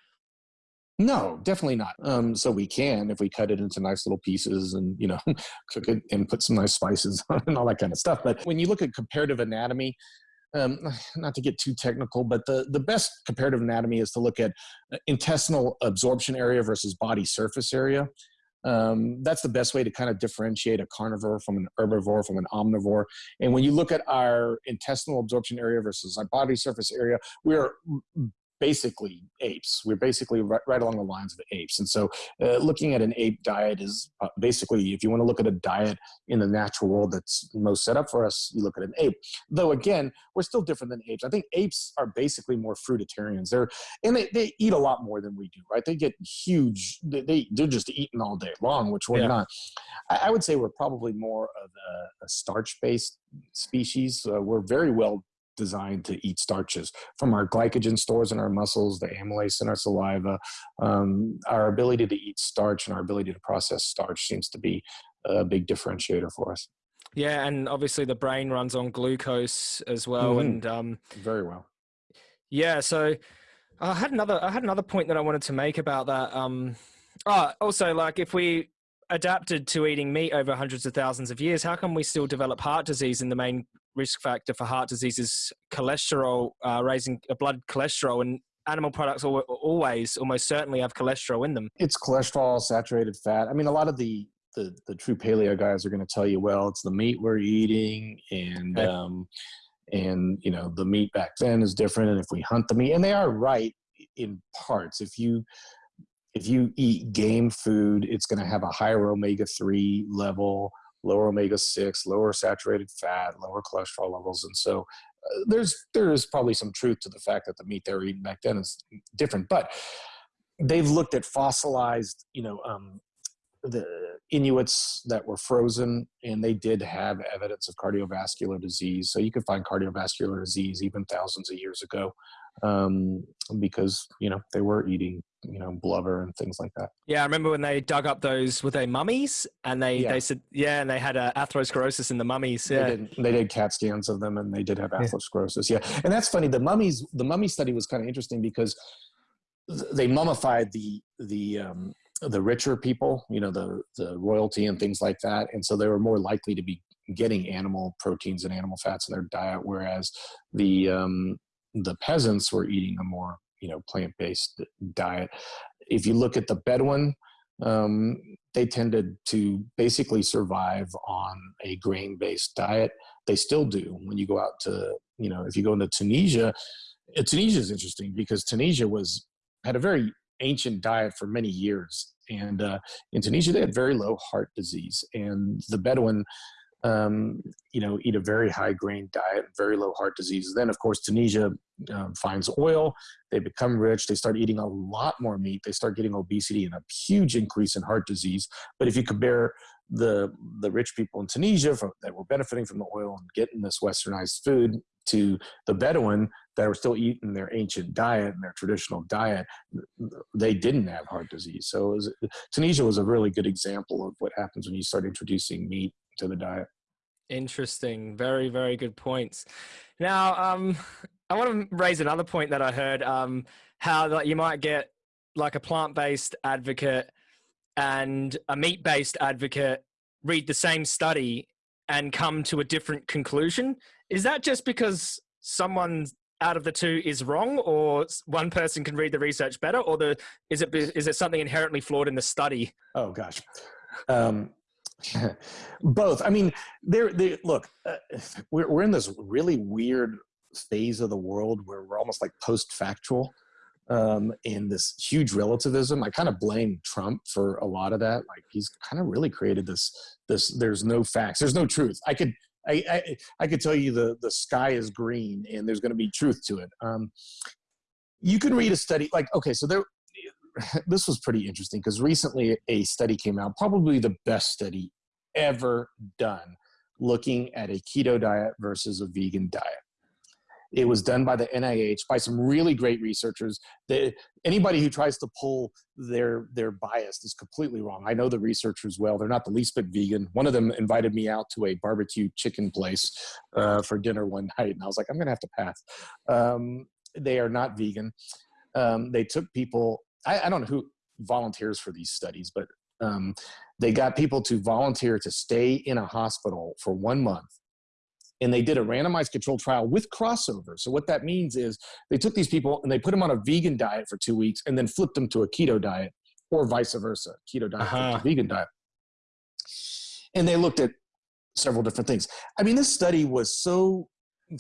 No, definitely not. Um, so we can if we cut it into nice little pieces and you know cook it and put some nice spices on and all that kind of stuff. But when you look at comparative anatomy, um, not to get too technical, but the the best comparative anatomy is to look at uh, intestinal absorption area versus body surface area. Um, that's the best way to kind of differentiate a carnivore from an herbivore from an omnivore. And when you look at our intestinal absorption area versus our body surface area, we are basically apes. We're basically right, right, along the lines of apes. And so uh, looking at an ape diet is uh, basically, if you want to look at a diet in the natural world that's most set up for us, you look at an ape. Though again, we're still different than apes. I think apes are basically more fruitarians. They're, and they, they eat a lot more than we do, right? They get huge, they, they, they're just eating all day long, which we're yeah. not. I, I, would say we're probably more of a, a starch-based species. Uh, we're very well designed to eat starches from our glycogen stores in our muscles, the amylase in our saliva. Um, our ability to eat starch and our ability to process starch seems to be a big differentiator for us. Yeah, and obviously the brain runs on glucose as well, mm-hmm. and um, very well. Yeah, so I had another I had another point that I wanted to make about that. Um, oh, also, like if we adapted to eating meat over hundreds of thousands of years, how come we still develop heart disease? in the main risk factor for heart disease is cholesterol, uh, raising uh, blood cholesterol, and animal products always, almost certainly, have cholesterol in them. It's cholesterol, saturated fat. I mean, a lot of the the, the true paleo guys are going to tell you, well, it's the meat we're eating, and okay. um, and you know the meat back then is different, and if we hunt the meat, and they are right in parts. If you if you eat game food, it's going to have a higher omega 3 level, lower omega 6, lower saturated fat, lower cholesterol levels. And so uh, there's there is probably some truth to the fact that the meat they were eating back then is different. But they've looked at fossilized, you know, um, the Inuits that were frozen, and they did have evidence of cardiovascular disease. So you could find cardiovascular disease even thousands of years ago um, because you know they were eating you know blubber and things like that. Yeah, I remember when they dug up those with their mummies, and they yeah. they said yeah, and they had uh, atherosclerosis in the mummies. Yeah, they did, they did, CAT scans of them, and they did have atherosclerosis. Yeah. yeah, and that's funny. The mummies, the mummy study was kind of interesting because they mummified the the um, the richer people, you know, the the royalty and things like that, and so they were more likely to be getting animal proteins and animal fats in their diet, whereas the um, the peasants were eating a more you know plant-based diet. If you look at the Bedouin, um, they tended to basically survive on a grain-based diet. They still do. When you go out to you know if you go into Tunisia, uh, Tunisia is interesting because Tunisia was had a very ancient diet for many years. And uh, in Tunisia, they had very low heart disease. And the Bedouin um, you know, eat a very high grain diet, very low heart disease. Then, of course, Tunisia um, finds oil. They become rich. They start eating a lot more meat. They start getting obesity and a huge increase in heart disease. But if you compare the the rich people in Tunisia from, that were benefiting from the oil and getting this westernized food to the Bedouin that were still eating their ancient diet and their traditional diet, they didn't have heart disease. So was, Tunisia was a really good example of what happens when you start introducing meat to the diet. Interesting. Very, very good points. Now, um, I want to raise another point that I heard. Um, how that you might get like a plant-based advocate and a meat-based advocate read the same study and come to a different conclusion. Is that just because someone out of the two is wrong, or one person can read the research better, or the is it is it something inherently flawed in the study? Oh gosh. Um, Both. I mean, there. They, look, uh, we're we're in this really weird phase of the world where we're almost like post-factual um, and this huge relativism. I kind of blame Trump for a lot of that. Like he's kind of really created this. This there's no facts. There's no truth. I could. I, I, I could tell you the, the sky is green and there's going to be truth to it. Um, you can read a study like, okay, so there, this was pretty interesting because recently a study came out, probably the best study ever done, looking at a keto diet versus a vegan diet. It was done by the NIH by some really great researchers. That anybody who tries to pull their their bias is completely wrong. I know the researchers well; they're not the least bit vegan. One of them invited me out to a barbecue chicken place uh, for dinner one night, and I was like, "I'm going to have to pass." Um, they are not vegan. Um, they took people I, I don't know who volunteers for these studies, but um, they got people to volunteer to stay in a hospital for one month and they did a randomized controlled trial with crossover. So what that means is they took these people and they put them on a vegan diet for two weeks and then flipped them to a keto diet or vice versa, keto diet Uh-huh. to vegan diet. And they looked at several different things. I mean, this study was so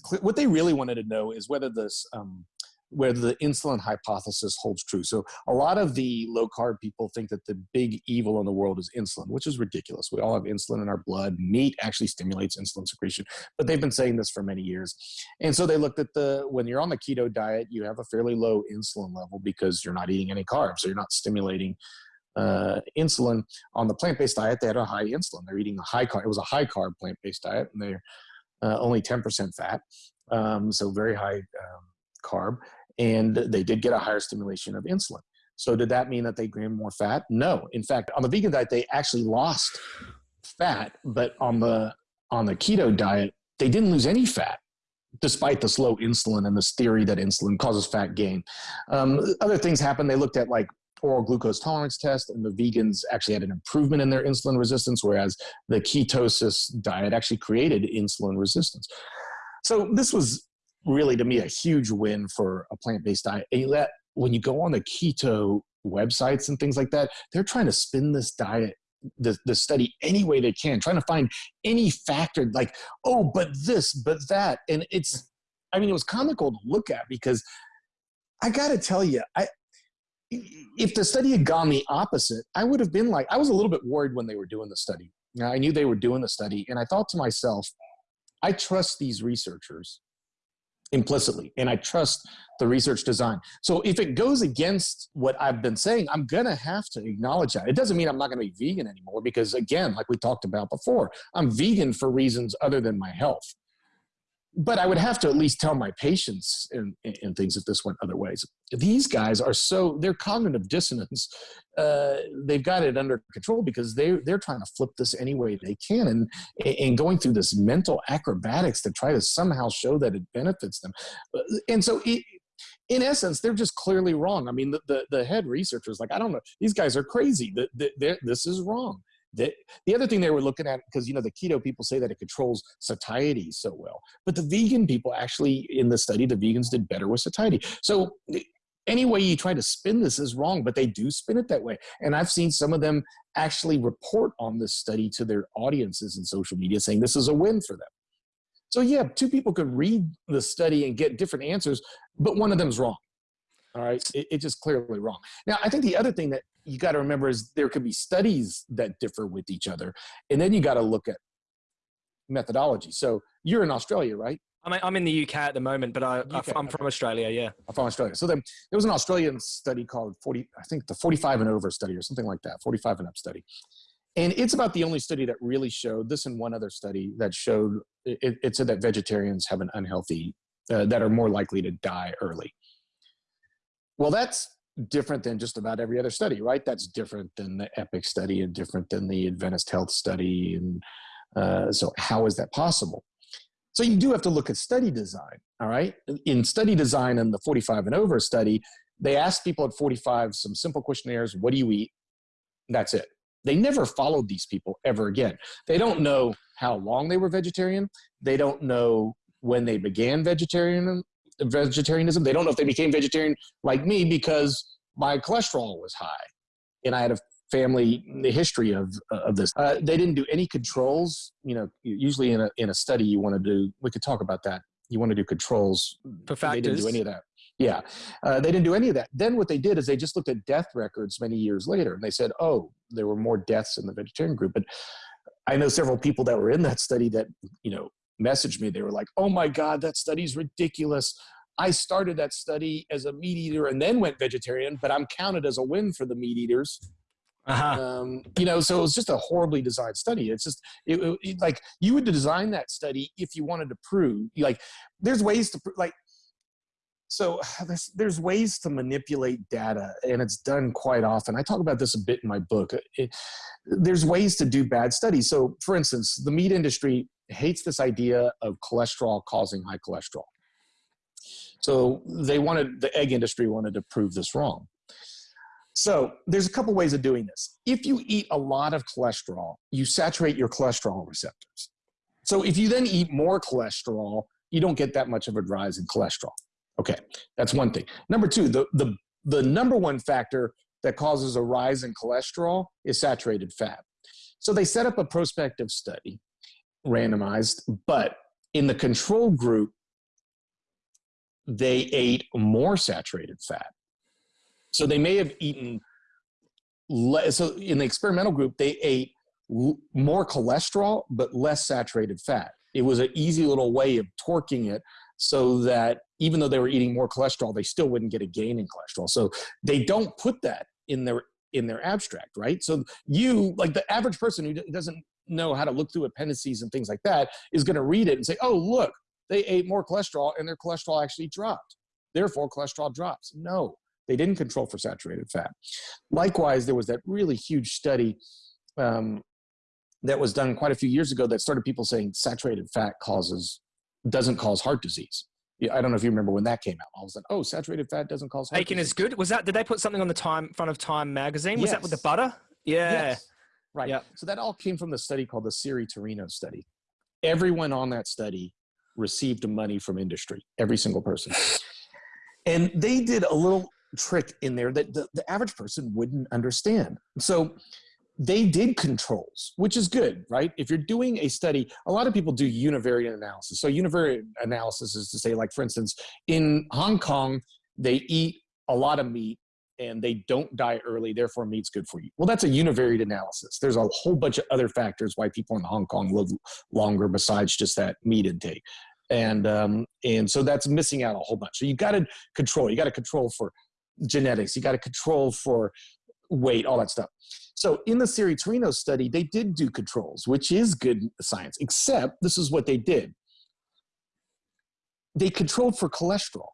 clear. What they really wanted to know is whether this, um, whether the insulin hypothesis holds true. So a lot of the low carb people think that the big evil in the world is insulin, which is ridiculous. We all have insulin in our blood. Meat actually stimulates insulin secretion, but they've been saying this for many years. And so they looked at the when you're on the keto diet, you have a fairly low insulin level because you're not eating any carbs, so you're not stimulating uh, insulin. On the plant-based diet, they had a high insulin. They're eating a high carb. It was a high carb plant-based diet, and they're uh, only 10% fat, um, so very high um, carb. And they did get a higher stimulation of insulin. So did that mean that they gained more fat? No. In fact, on the vegan diet, they actually lost fat, but on the on the keto diet, they didn't lose any fat despite this low insulin and this theory that insulin causes fat gain. Um, other things happened. They looked at like oral glucose tolerance test, and the vegans actually had an improvement in their insulin resistance, whereas the ketosis diet actually created insulin resistance. So this was really, to me, a huge win for a plant-based diet. And that when you go on the keto websites and things like that, they're trying to spin this diet the, the study any way they can, trying to find any factor like, oh, but this, but that. And it's, I mean, it was comical to look at because I got to tell you, I, if the study had gone the opposite, I would have been like, I was a little bit worried when they were doing the study. Now, I knew they were doing the study, and I thought to myself, I trust these researchers implicitly, and I trust the research design. So if it goes against what I've been saying, I'm gonna have to acknowledge that. It doesn't mean I'm not gonna be vegan anymore because again, like we talked about before, I'm vegan for reasons other than my health. But I would have to at least tell my patients and, and things if this went other ways. These guys are so, their cognitive dissonance, uh, they've got it under control because they, they're trying to flip this any way they can and, and going through this mental acrobatics to try to somehow show that it benefits them. And so it, in essence, they're just clearly wrong. I mean, the, the, the head researchers, like, I don't know, these guys are crazy. The, the, this is wrong. The, the other thing they were looking at, because, you know, the keto people say that it controls satiety so well, but the vegan people actually, in the study, the vegans did better with satiety. So any way you try to spin this is wrong, but they do spin it that way. And I've seen some of them actually report on this study to their audiences in social media saying this is a win for them. So yeah, two people could read the study and get different answers, but one of them's wrong. All right, it, it's just clearly wrong. Now, I think the other thing that you got to remember is there could be studies that differ with each other, and then you got to look at methodology. So you're in Australia, right? I'm, I'm in the UK at the moment, but I, UK, I'm from Australia. Yeah. I'm from Australia. So then there was an Australian study called 40, I think the 45 and over study or something like that, 45 and up study. And it's about the only study that really showed this and one other study that showed it, it said that vegetarians have an unhealthy, uh, that are more likely to die early. Well, that's different than just about every other study, right? That's different than the EPIC study and different than the Adventist Health study. And uh, so, how is that possible? So, you do have to look at study design, all right? In study design and the 45 and over study, they asked people at 45 some simple questionnaires what do you eat? That's it. They never followed these people ever again. They don't know how long they were vegetarian. They don't know when they began vegetarian vegetarianism. They don't know if they became vegetarian like me because my cholesterol was high and I had a family history of, of this. Uh, they didn't do any controls. You know, usually in a, in a study you want to do, we could talk about that. You want to do controls. For factors. They didn't do any of that. Yeah, uh, they didn't do any of that. Then what they did is they just looked at death records many years later, and they said, "Oh, there were more deaths in the vegetarian group." But I know several people that were in that study that you know messaged me. They were like, "Oh my God, that study's ridiculous. I started that study as a meat eater and then went vegetarian, but I'm counted as a win for the meat eaters." Uh-huh. Um, you know, so it was just a horribly designed study. It's just it, it, like you would design that study if you wanted to prove. Like, there's ways to like so there's, there's ways to manipulate data and it's done quite often i talk about this a bit in my book it, there's ways to do bad studies so for instance the meat industry hates this idea of cholesterol causing high cholesterol. So they wanted the egg industry wanted to prove this wrong. So there's a couple ways of doing this. If you eat a lot of cholesterol you saturate your cholesterol receptors. So if you then eat more cholesterol you don't get that much of a rise in cholesterol. Okay, that's one thing. Number two, the, the, the number one factor that causes a rise in cholesterol is saturated fat. So they set up a prospective study, randomized, but in the control group, they ate more saturated fat. So they may have eaten less. So in the experimental group, they ate more cholesterol, but less saturated fat. It was an easy little way of torquing it so that even though they were eating more cholesterol, they still wouldn't get a gain in cholesterol. So they don't put that in their in their abstract, right? So you, like the average person who doesn't know how to look through appendices and things like that, is going to read it and say, "Oh, look, they ate more cholesterol and their cholesterol actually dropped. Therefore, cholesterol drops." No, they didn't control for saturated fat. Likewise, there was that really huge study um, that was done quite a few years ago that started people saying saturated fat causes doesn't cause heart disease. Yeah, I don't know if you remember when that came out. All of a sudden, oh, saturated fat doesn't cause heart bacon disease. is good. Was that? Did they put something on the time front of Time magazine? Was yes. that with the butter? Yeah. Yes. Right. Yep. So that all came from the study called the Siri-Tarino study. Everyone on that study received money from industry. Every single person. And they did a little trick in there that the, the average person wouldn't understand. So they did controls, which is good, right? If you're doing a study, a lot of people do univariate analysis. So univariate analysis is to say, like, for instance, in Hong Kong, they eat a lot of meat and they don't die early, therefore meat's good for you. Well, that's a univariate analysis. There's a whole bunch of other factors why people in Hong Kong live longer besides just that meat intake. And, um, and so that's missing out a whole bunch. So you got to control, you got to control for genetics, you got to control for weight, all that stuff. So in the Siri-Tarino study, they did do controls, which is good science, except this is what they did. They controlled for cholesterol,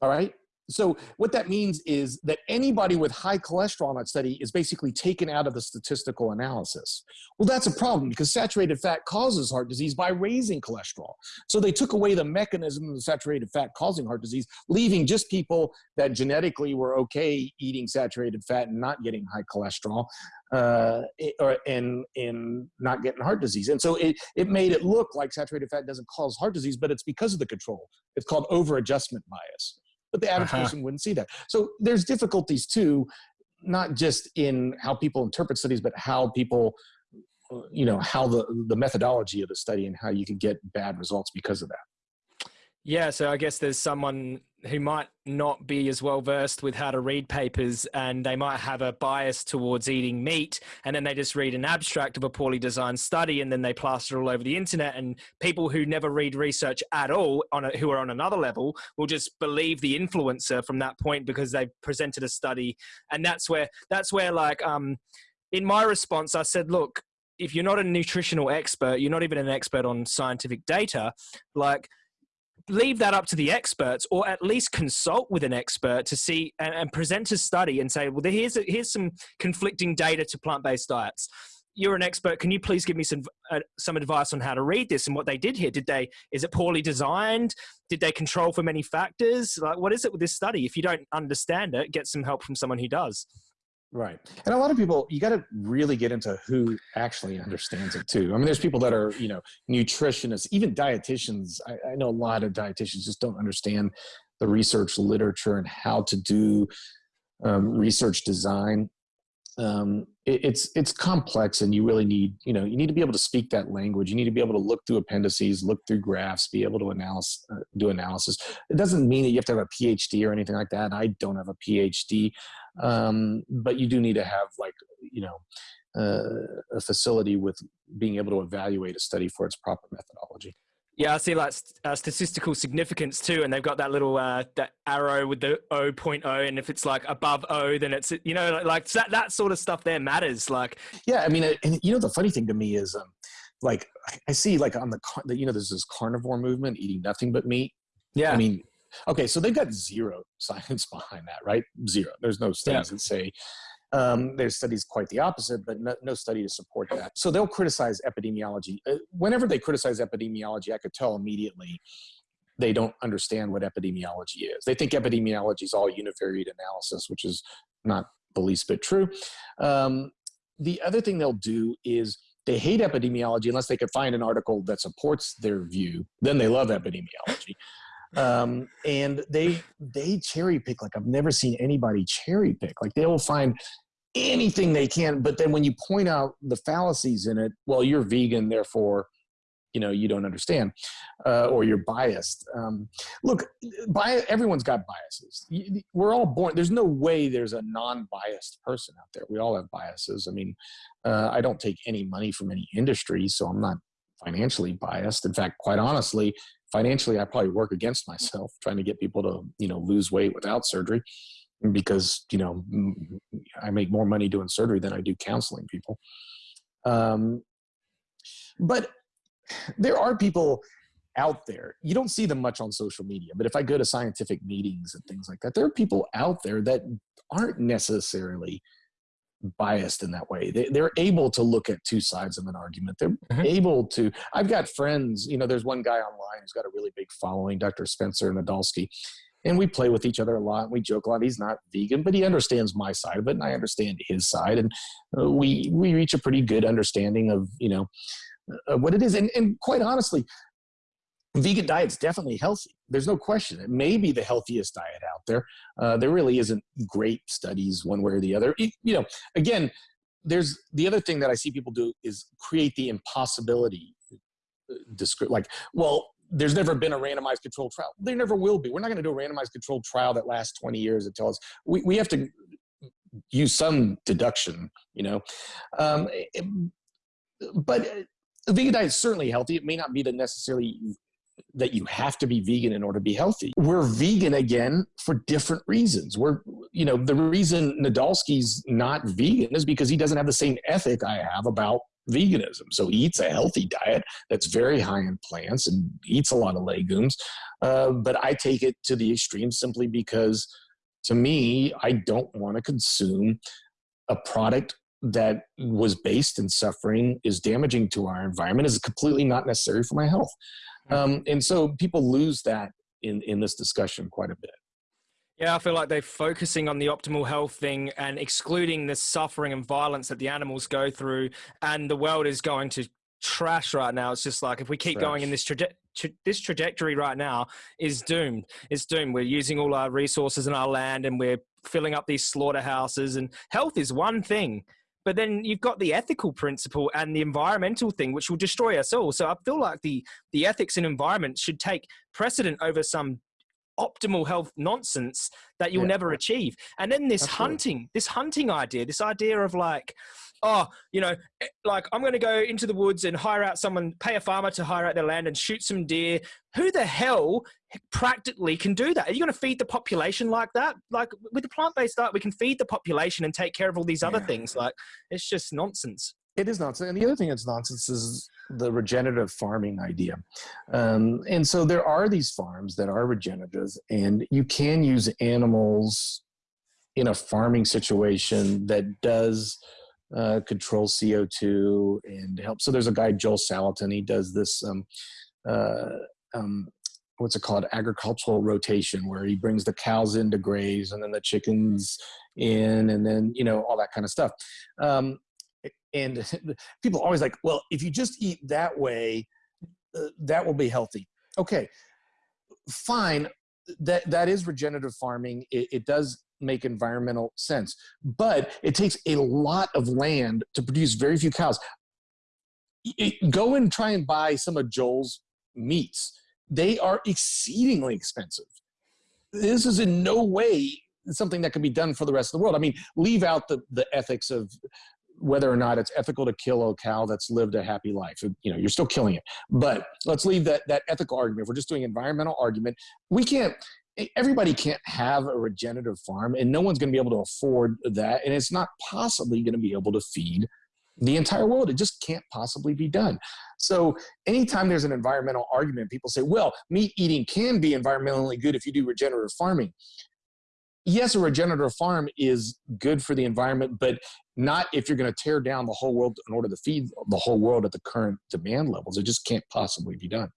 all right? So what that means is that anybody with high cholesterol in that study is basically taken out of the statistical analysis. Well, that's a problem because saturated fat causes heart disease by raising cholesterol. So they took away the mechanism of saturated fat causing heart disease, leaving just people that genetically were okay eating saturated fat and not getting high cholesterol uh, or, and, and not getting heart disease. And so it, it made it look like saturated fat doesn't cause heart disease, but it's because of the control. It's called over adjustment bias but the average uh -huh. person wouldn't see that. So there's difficulties too, not just in how people interpret studies, but how people, you know, how the, the methodology of the study and how you can get bad results because of that. Yeah, so I guess there's someone who might not be as well versed with how to read papers and they might have a bias towards eating meat and then they just read an abstract of a poorly designed study and then they plaster all over the internet and people who never read research at all on a, who are on another level will just believe the influencer from that point because they've presented a study. And that's where that's where like um in my response I said look if you're not a nutritional expert you're not even an expert on scientific data like leave that up to the experts or at least consult with an expert to see and, and present a study and say well here's a, here's some conflicting data to plant-based diets. You're an expert. Can you please give me some uh, some advice on how to read this and what they did here? Did they is it poorly designed? Did they control for many factors? Like what is it with this study? If you don't understand it get some help from someone who does Right. And a lot of people, you got to really get into who actually understands it too. I mean, there's people that are, you know, nutritionists, even dietitians. I, I know a lot of dietitians just don't understand the research literature and how to do um, research design. Um, it, it's it's complex, and you really need you know you need to be able to speak that language. You need to be able to look through appendices, look through graphs, be able to analyze, uh, do analysis. It doesn't mean that you have to have a PhD or anything like that. I don't have a PhD um, but you do need to have like you know uh, a facility with being able to evaluate a study for its proper methodology. Yeah, I see like uh, statistical significance too, and they've got that little uh, that arrow with the 0.0, and if it's like above O, then it's you know like that that sort of stuff there matters. Like, yeah, I mean, and you know the funny thing to me is, um, like I see like on the you know there's this carnivore movement eating nothing but meat. Yeah, I mean Okay, so they've got zero science behind that, right? Zero. There's no studies yeah. that say um, there's studies quite the opposite, but no, no, study to support that. So they'll criticize epidemiology. Uh, whenever they criticize epidemiology, I could tell immediately they don't understand what epidemiology is. They think epidemiology is all univariate analysis, which is not the least bit true. Um, the other thing they'll do is they hate epidemiology unless they could find an article that supports their view. Then they love epidemiology. Um, and they they cherry pick like I've never seen anybody cherry pick. Like they will find anything they can, but then when you point out the fallacies in it, well, you're vegan, therefore you know you don't understand uh, or you're biased. Um, look everyone's got biases. We're all born there's no way there's a non-biased person out there. We all have biases. I mean uh, i don't take any money from any industry so i'm not financially biased. In fact quite honestly financially i probably work against myself trying to get people to you know lose weight without surgery because you know i make more money doing surgery than i do counseling people um, but there are people out there. You don't see them much on social media, but if I go to scientific meetings and things like that, there are people out there that aren't necessarily biased in that way. They, are able to look at two sides of an argument. They're mm-hmm. able to. I've got friends, you know, there's one guy online who's got a really big following, Dr. Spencer Nadolsky. And we play with each other a lot. We joke a lot. He's not vegan, but he understands my side of it, and I understand his side. And uh, we we reach a pretty good understanding of you know uh, what it is. And, and quite honestly, vegan diet's definitely healthy. There's no question. It may be the healthiest diet out there. Uh, there really isn't great studies one way or the other. It, you know, again, there's the other thing that I see people do is create the impossibility. Uh, like, well, there's never been a randomized controlled trial. There never will be. We're not going to do a randomized controlled trial that lasts 20 years and tell us we, we have to use some deduction, you know. Um, but the vegan diet is certainly healthy. It may not be the necessarily that you have to be vegan in order to be healthy. We're vegan again for different reasons. We're, you know, the reason Nadolsky's not vegan is because he doesn't have the same ethic I have about veganism. So he eats a healthy diet that's very high in plants and eats a lot of legumes. Uh, but I take it to the extreme simply because to me, I don't want to consume a product that was based in suffering is damaging to our environment is completely not necessary for my health. Hmm. Um, and so people lose that in, in this discussion quite a bit. Yeah, I feel like they're focusing on the optimal health thing and excluding the suffering and violence that the animals go through, and the world is going to trash right now. It's just like if we keep trash. going in this traje- tra- this trajectory right now is doomed. It's doomed. We're using all our resources and our land, and we're filling up these slaughterhouses. And health is one thing, but then you've got the ethical principle and the environmental thing which will destroy us all. So i feel like the the ethics and environment should take precedent over some optimal health nonsense that you'll yeah. never achieve and then this Absolutely. hunting this hunting idea this idea of like oh, you know, eh, like I'm going to go into the woods and hire out someone, pay a farmer to hire out their land and shoot some deer. Who the hell practically can do that? Are you going to feed the population like that? Like with the plant based diet, we can feed the population and take care of all these other yeah. things. Like it's just nonsense. It is nonsense. And the other thing that's nonsense is the regenerative farming idea. Um, and so there are these farms that are regenerative, and you can use animals in a farming situation that does uh, control CO2 and help. So there's a guy, Joel Salatin, he does this, um, uh, um, what's it called, agricultural rotation, where he brings the cows in to graze and then the chickens in and then, you know, all that kind of stuff. Um, and people always like, well, if you just eat that way, uh, that will be healthy. Okay, fine. That that is regenerative farming. It, it does make environmental sense. But it takes a lot of land to produce very few cows. It, go and try and buy some of Joel's meats. They are exceedingly expensive. This is in no way something that can be done for the rest of the world. I mean, leave out the, the ethics of whether or not it's ethical to kill a cow that's lived a happy life. You know, you're still killing it. But let's leave that, that ethical argument. If we're just doing environmental argument, we can't, everybody can't have a regenerative farm and no one's going to be able to afford that and it's not possibly going to be able to feed the entire world it just can't possibly be done so anytime there's an environmental argument people say well meat eating can be environmentally good if you do regenerative farming yes a regenerative farm is good for the environment but not if you're going to tear down the whole world in order to feed the whole world at the current demand levels. It just can't possibly be done.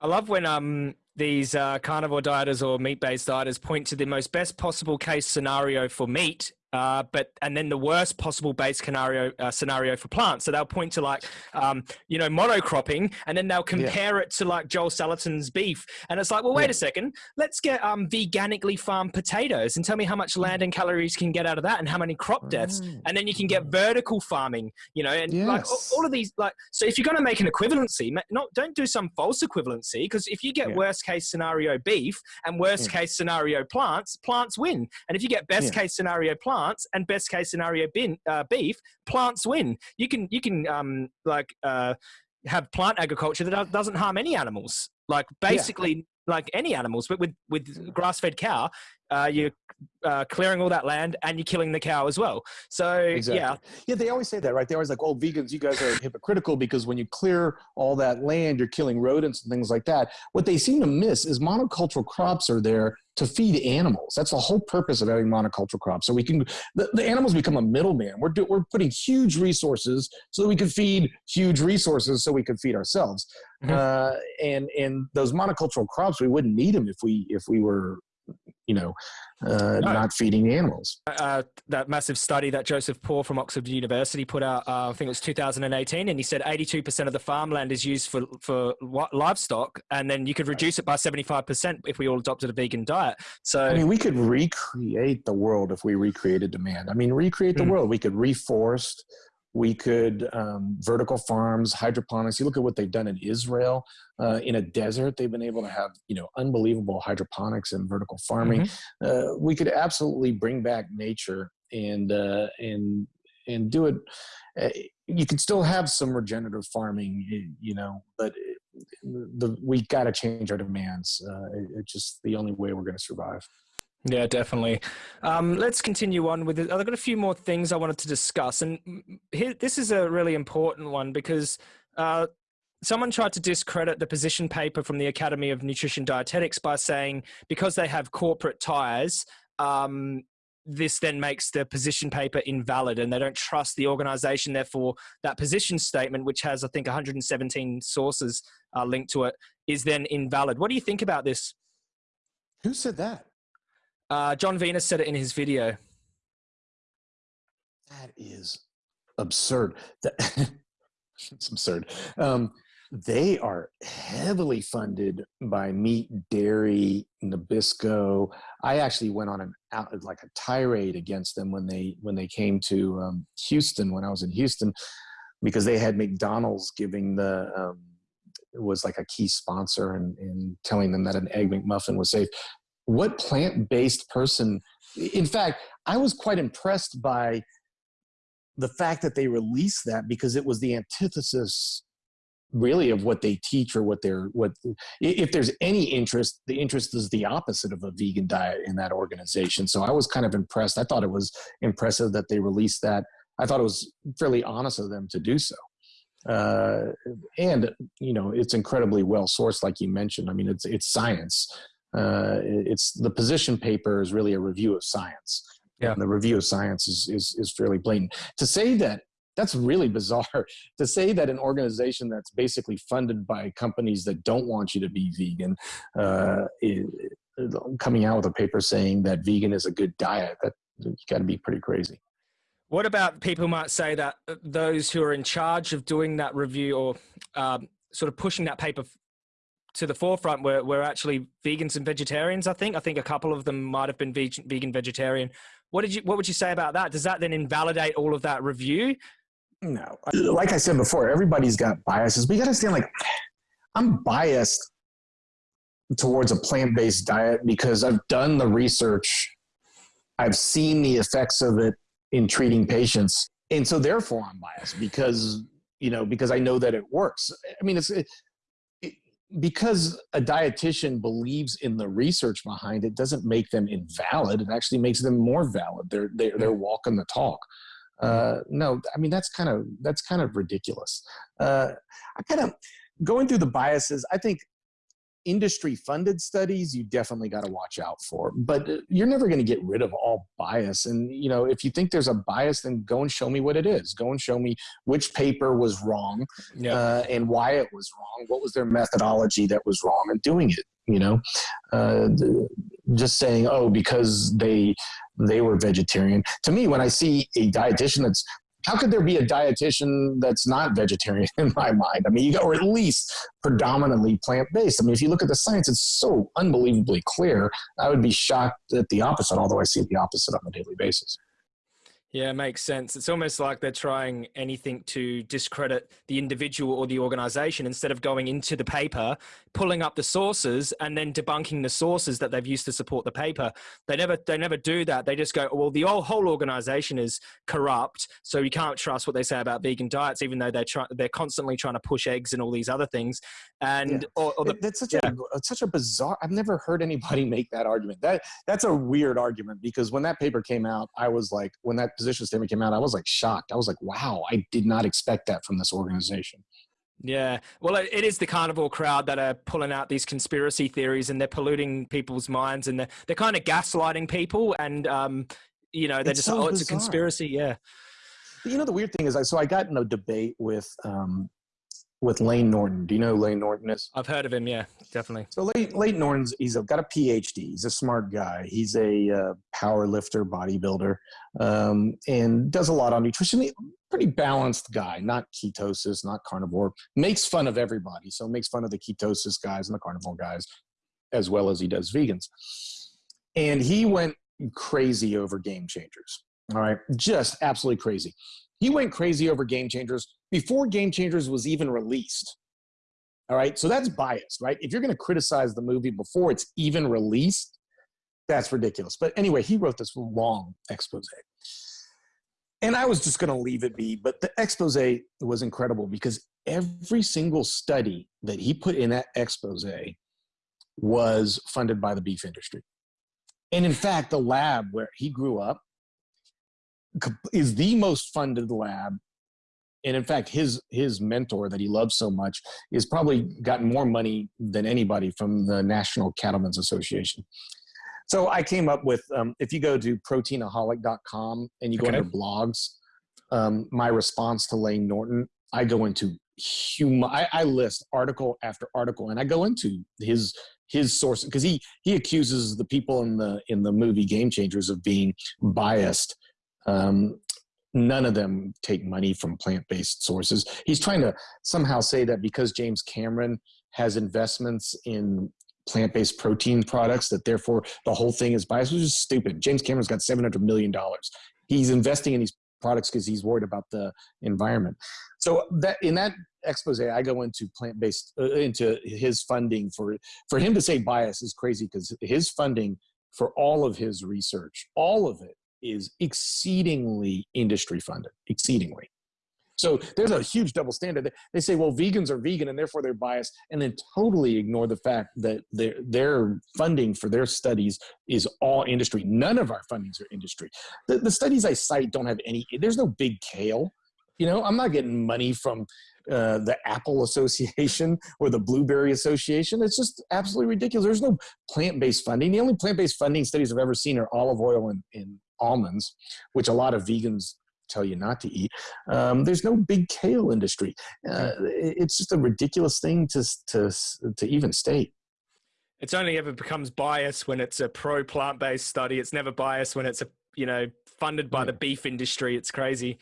I love when um these uh, carnivore dieters or meat-based dieters point to the most best possible case scenario for meat uh, but and then the worst possible base scenario uh, scenario for plants. So they'll point to like um, you know monocropping, and then they'll compare yeah. it to like Joel Salatin's beef, and it's like, well, wait yeah. a second, let's get um, veganically farmed potatoes and tell me how much land and calories can get out of that, and how many crop deaths, mm. and then you can get vertical farming, you know, and yes. like all of these like. So if you're going to make an equivalency, not don't do some false equivalency because if you get yeah. worst case scenario beef and worst case scenario plants, plants win, and if you get best case scenario plants plants and best case scenario bin, uh, beef, plants win. You can you can um, like uh, have plant agriculture that doesn't harm any animals. Like basically, yeah. like any animals, but with with grass fed cow, uh, you're uh, clearing all that land and you're killing the cow as well. So exactly. yeah, yeah, they always say that, right? They're always like, "Oh, vegans, you guys are hypocritical because when you clear all that land, you're killing rodents and things like that." What they seem to miss is monocultural crops are there to feed animals. That's the whole purpose of having monocultural crops. So we can the, the animals become a middleman. We're do, we're putting huge resources so that we can feed huge resources so we can feed ourselves. Mm-hmm. Uh, and and those monocultural crops, we wouldn't need them if we if we were you know, uh, no. not feeding the animals. Uh, that massive study that Joseph Poore from Oxford University put out, uh, I think it was 2018, and he said 82% of the farmland is used for, for livestock, and then you could reduce it by 75% if we all adopted a vegan diet. So, I mean, we could recreate the world if we recreated demand. I mean, recreate the mm. world. We could reforest we could um, vertical farms, hydroponics. You look at what they've done in Israel. Uh, in a desert, they've been able to have you know unbelievable hydroponics and vertical farming. Mm-hmm. Uh, we could absolutely bring back nature and uh, and and do it. Uh, you can still have some regenerative farming, you know, but the, we got to change our demands. Uh, it's just the only way we're going to survive. Yeah, definitely. Um, let's continue on with it. I've got a few more things I wanted to discuss, and here, this is a really important one because uh, someone tried to discredit the position paper from the Academy of Nutrition Dietetics by saying because they have corporate ties, um, this then makes the position paper invalid, and they don't trust the organization. Therefore, that position statement, which has I think 117 sources uh, linked to it, is then invalid. What do you think about this? Who said that? Uh, Jon Venus said it in his video. That is absurd. That, it's absurd. Um, they are heavily funded by meat, dairy, Nabisco. I actually went on an out like a tirade against them when they when they came to um, Houston when I was in Houston because they had McDonald's giving the um, was like a key sponsor and, and telling them that an egg McMuffin was safe what plant-based person in fact i was quite impressed by the fact that they released that because it was the antithesis really of what they teach or what they're what if there's any interest the interest is the opposite of a vegan diet in that organization. So i was kind of impressed. I thought it was impressive that they released that. I thought it was fairly honest of them to do so. Uh, and you know it's incredibly well sourced like you mentioned. I mean it's it's science uh, it's the position paper is really a review of science. Yeah. And the review of science is, is, is fairly blatant. To say that that's really bizarre to say that an organization that's basically funded by companies that don't want you to be vegan uh, coming out with a paper saying that vegan is a good diet that you got to be pretty crazy what about people might say that uh, those who are in charge of doing that review or um, sort of pushing that paper to the forefront were, were actually vegans and vegetarians. I think. I think a couple of them might have been vegan, vegetarian. What did you? What would you say about that? Does that then invalidate all of that review? No. Like I said before, everybody's got biases. You got to understand, like, I'm biased towards a plant-based diet because I've done the research. I've seen the effects of it in treating patients, and so therefore I'm biased because you know because I know that it works. I mean, it's it, because a dietitian believes in the research behind it doesn't make them invalid it actually makes them more valid. They're they're, they're walking the talk. Uh, no i mean that's kind of that's kind of ridiculous. Uh, i kind of going through the biases i think industry funded studies you definitely got to watch out for but uh, you're never going to get rid of all bias and you know if you think there's a bias then go and show me what it is go and show me which paper was wrong yeah. uh, and why it was wrong what was their methodology that was wrong in doing it you know uh, just saying, oh, because they they were vegetarian. To me, when I see a dietitian that's how could there be a dietitian that's not vegetarian in my mind? I mean, you or at least predominantly plant based. I mean, if you look at the science, it's so unbelievably clear. I would be shocked at the opposite, although I see the opposite on a daily basis. Yeah, it makes sense. It's almost like they're trying anything to discredit the individual or the organization instead of going into the paper, pulling up the sources and then debunking the sources that they've used to support the paper. They never they never do that. They just go, oh, well, the whole organization is corrupt, so you can't trust what they say about vegan diets, even though they're try, they're constantly trying to push eggs and all these other things. And yeah. or, or the, that's such yeah. a such a bizarre. I've never heard anybody make that argument. That that's a weird argument because when that paper came out, I was like, when that position statement came out, I was like shocked. I was like, wow, I did not expect that from this organization. Yeah, well, it is the carnivore crowd that are pulling out these conspiracy theories, and they're polluting people's minds, and they're they're kind of gaslighting people, and um, you know, they're it's just so oh, it's a conspiracy. Yeah. You know, the weird thing is, I so I got in a debate with um, with Layne Norton. Do you know who Layne Norton is? I've heard of him. Yeah, definitely. So Lane, Layne Norton's he's a, got a PhD. He's a smart guy. He's a uh, power lifter, bodybuilder, um, and does a lot on nutrition. Pretty balanced guy, not ketosis, not carnivore. Makes fun of everybody. So makes fun of the ketosis guys and the carnivore guys, as well as he does vegans. And he went crazy over game changers. All right, just absolutely crazy. He went crazy over game changers before Game Changers was even released. All right, so that's biased, right? If you're going to criticize the movie before it's even released, that's ridiculous. But anyway, he wrote this long expose. And I was just going to leave it be, but the expose was incredible because every single study that he put in that expose was funded by the beef industry. And in fact, the lab where he grew up is the most funded lab and in fact his his mentor that he loves so much is probably gotten more money than anybody from the national cattlemen's association so i came up with um, if you go to proteinaholic.com and you go okay. under blogs um, my response to Layne Norton i go into human I, I list article after article and i go into his his source because he he accuses the people in the in the movie game changers of being biased um, none of them take money from plant-based sources. He's trying to somehow say that because James Cameron has investments in plant-based protein products, that therefore the whole thing is biased, which is stupid. James Cameron's got $700 million. He's investing in these products because he's worried about the environment. So that in that expose, I go into plant-based, uh, into his funding for, for him to say bias is crazy because his funding for all of his research, all of it is exceedingly industry funded, exceedingly. So there's a huge double standard. They say, well, vegans are vegan and therefore they're biased, and then totally ignore the fact that their their funding for their studies is all industry. None of our fundings are industry. The, the studies I cite don't have any. There's no big kale. You know, I'm not getting money from uh, the Apple Association or the Blueberry Association. It's just absolutely ridiculous. There's no plant-based funding. The only plant-based funding studies I've ever seen are olive oil and, and almonds, which a lot of vegans tell you not to eat. Um, there's no big kale industry. Uh, it's just a ridiculous thing to, to, to even state. It's only ever becomes biased when it's a pro plant based study. It's never biased when it's a you know funded by yeah. the beef industry. It's crazy.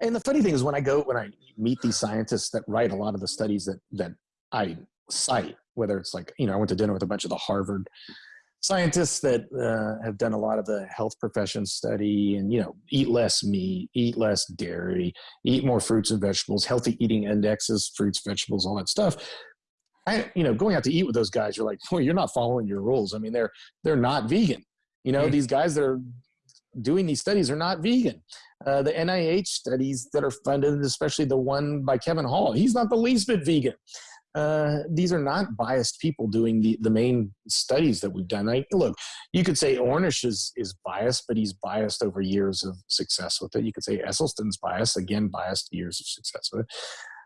And the funny thing is, when I go when I meet these scientists that write a lot of the studies that that I cite, whether it's like you know I went to dinner with a bunch of the Harvard scientists that uh, have done a lot of the health profession study and you know eat less meat eat less dairy eat more fruits and vegetables healthy eating indexes fruits vegetables all that stuff. I, you know going out to eat with those guys you're like well you're not following your rules. I mean they're they're not vegan. You know mm-hmm. these guys that are doing these studies are not vegan. Uh, the nih studies that are funded especially the one by kevin hall he's not the least bit vegan uh, these are not biased people doing the, the main studies that we've done. I, look, you could say Ornish is, is biased, but he's biased over years of success with it. You could say Esselstyn's biased, again, biased years of success with it,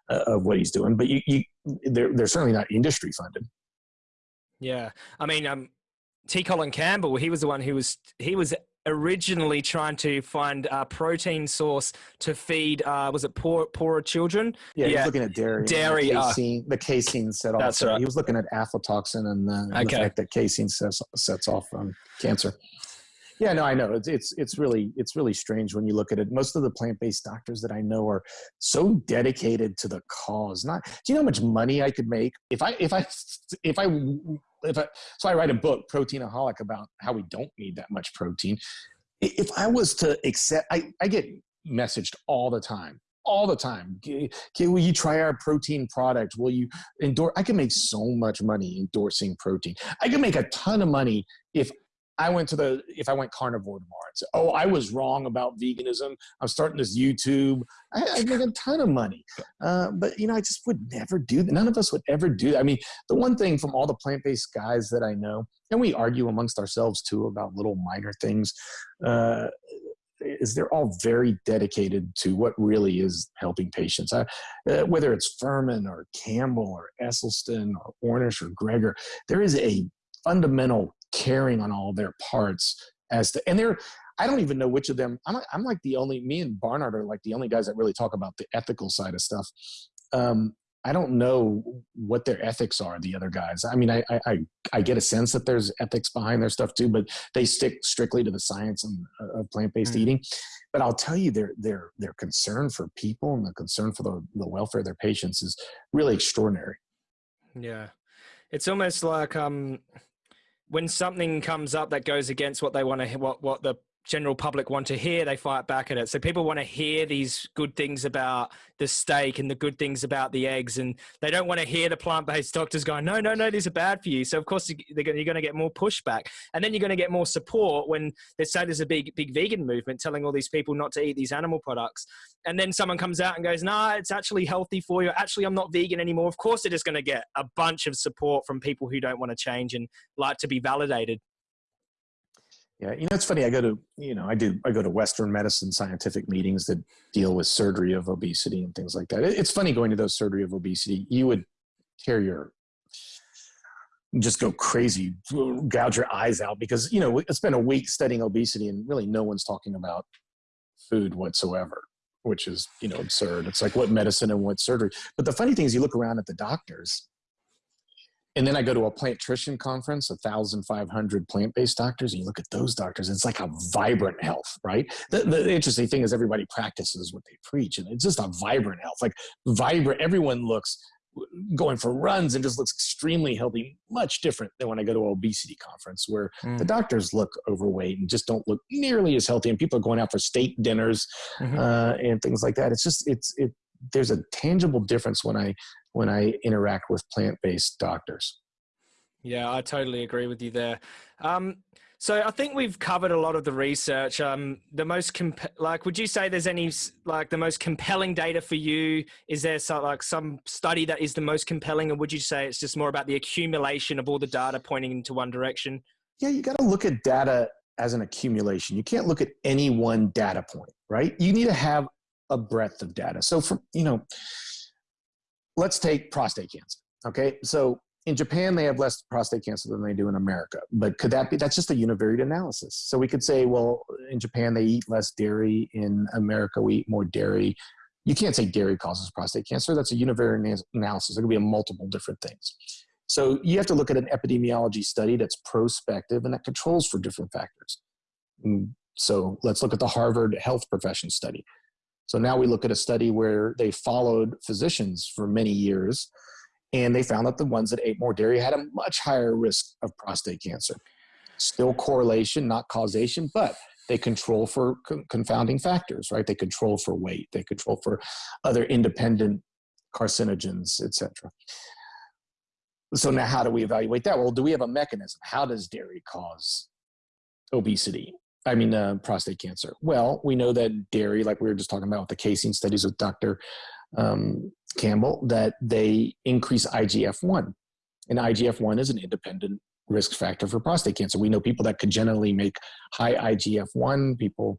uh, of what he's doing. But you, you, they're, they're certainly not industry funded. Yeah. I mean, um, T. Colin Campbell, he was the one who was he was originally trying to find a protein source to feed. Uh, was it poor poorer children? Yeah, yeah. he was looking at dairy. Dairy. The uh, casein, the casein set off. That's right. He was looking at aflatoxin and the, and the fact that casein sets, sets off um, cancer. Yeah, no, I know. It's it's it's really it's really strange when you look at it. Most of the plant-based doctors that I know are so dedicated to the cause. Not do you know how much money I could make if I if I if I if I so I write a book, Proteinaholic, about how we don't need that much protein. If I was to accept, I I get messaged all the time, all the time. "K- Okay, will you try our protein product? Will you endorse? I can make so much money endorsing protein. I can make a ton of money if I went to the if I went carnivore tomorrow and said, "Oh, I was wrong about veganism. I'm starting this YouTube. I, I'd make a ton of money." Uh, but you know, I just would never do that. None of us would ever do that. I mean, the one thing from all the plant-based guys that I know, and we argue amongst ourselves too about little minor things, uh, is they're all very dedicated to what really is helping patients. I, uh, whether it's Fuhrman or Campbell or Esselstyn or Ornish or Greger, there is a fundamental caring on all their parts as to, and they're, I don't even know which of them, I'm, like- I'm like the only, me and Barnard are like the only guys that really talk about the ethical side of stuff. Um, I don't know what their ethics are, the other guys. I mean, I, I, I- I get a sense that there's ethics behind their stuff too, but they stick strictly to the science and, uh, of plant-based Mm. eating. But I'll tell you, their, their, their concern for people and the concern for the, the welfare of their patients is really extraordinary. Yeah. It's almost like um when something comes up that goes against what they want to what what the general public want to hear, they fight back at it. So people want to hear these good things about the steak and the good things about the eggs, and they don't want to hear the plant-based doctors going, "No, no, no, these are bad for you." So of course you're going to get more pushback, and then you're going to get more support when they say there's a big, big vegan movement telling all these people not to eat these animal products, and then someone comes out and goes, "Nah, it's actually healthy for you. Actually, I'm not vegan anymore." Of course, they're just going to get a bunch of support from people who don't want to change and like to be validated. Yeah, you know, it's funny. I go to, you know, I do, I go to Western medicine scientific meetings that deal with surgery of obesity and things like that. It's funny going to those surgery of obesity. You would tear your, just go crazy, gouge your eyes out because, you know, it's been a week studying obesity and really no one's talking about food whatsoever, which is, you know, absurd. It's like what medicine and what surgery. But the funny thing is you look around at the doctors and then I go to a plant nutrition conference, 1,500 plant-based doctors, and you look at those doctors, it's like a vibrant health, right? The, the interesting thing is everybody practices what they preach, and it's just a vibrant health. Like vibrant, everyone looks going for runs and just looks extremely healthy, much different than when I go to an obesity conference where the doctors look overweight and just don't look nearly as healthy, and people are going out for steak dinners Mhm. uh, and things like that. It's just it's it. There's a tangible difference when I when I interact with plant-based doctors. Yeah, I totally agree with you there. Um, so I think we've covered a lot of the research. Um, the most comp- like, would you say there's any like the most compelling data for you? Is there like some study that is the most compelling, or would you say it's just more about the accumulation of all the data pointing into one direction? Yeah, you got to look at data as an accumulation. You can't look at any one data point, right? You need to have a breadth of data. So, for you know, let's take prostate cancer. Okay, so in Japan they have less prostate cancer than they do in America, but could that be? That's just a univariate analysis. So we could say, well, in Japan they eat less dairy. In America we eat more dairy. You can't say dairy causes prostate cancer. That's a univariate analysis. It could be a multiple different things. So you have to look at an epidemiology study that's prospective and that controls for different factors. Mm, So let's look at the Harvard Health Profession Study. So now we look at a study where they followed physicians for many years and they found that the ones that ate more dairy had a much higher risk of prostate cancer. Still correlation, not causation, but they control for con- confounding factors, right? They control for weight, they control for other independent carcinogens, etc. So now how do we evaluate that? Well, do we have a mechanism? How does dairy cause obesity? I mean, uh, prostate cancer. Well, we know that dairy, like we were just talking about with the casein studies with Dr. Um, Campbell, that they increase IGF 1. And IGF 1 is an independent risk factor for prostate cancer. We know people that congenitally make high IGF-1, people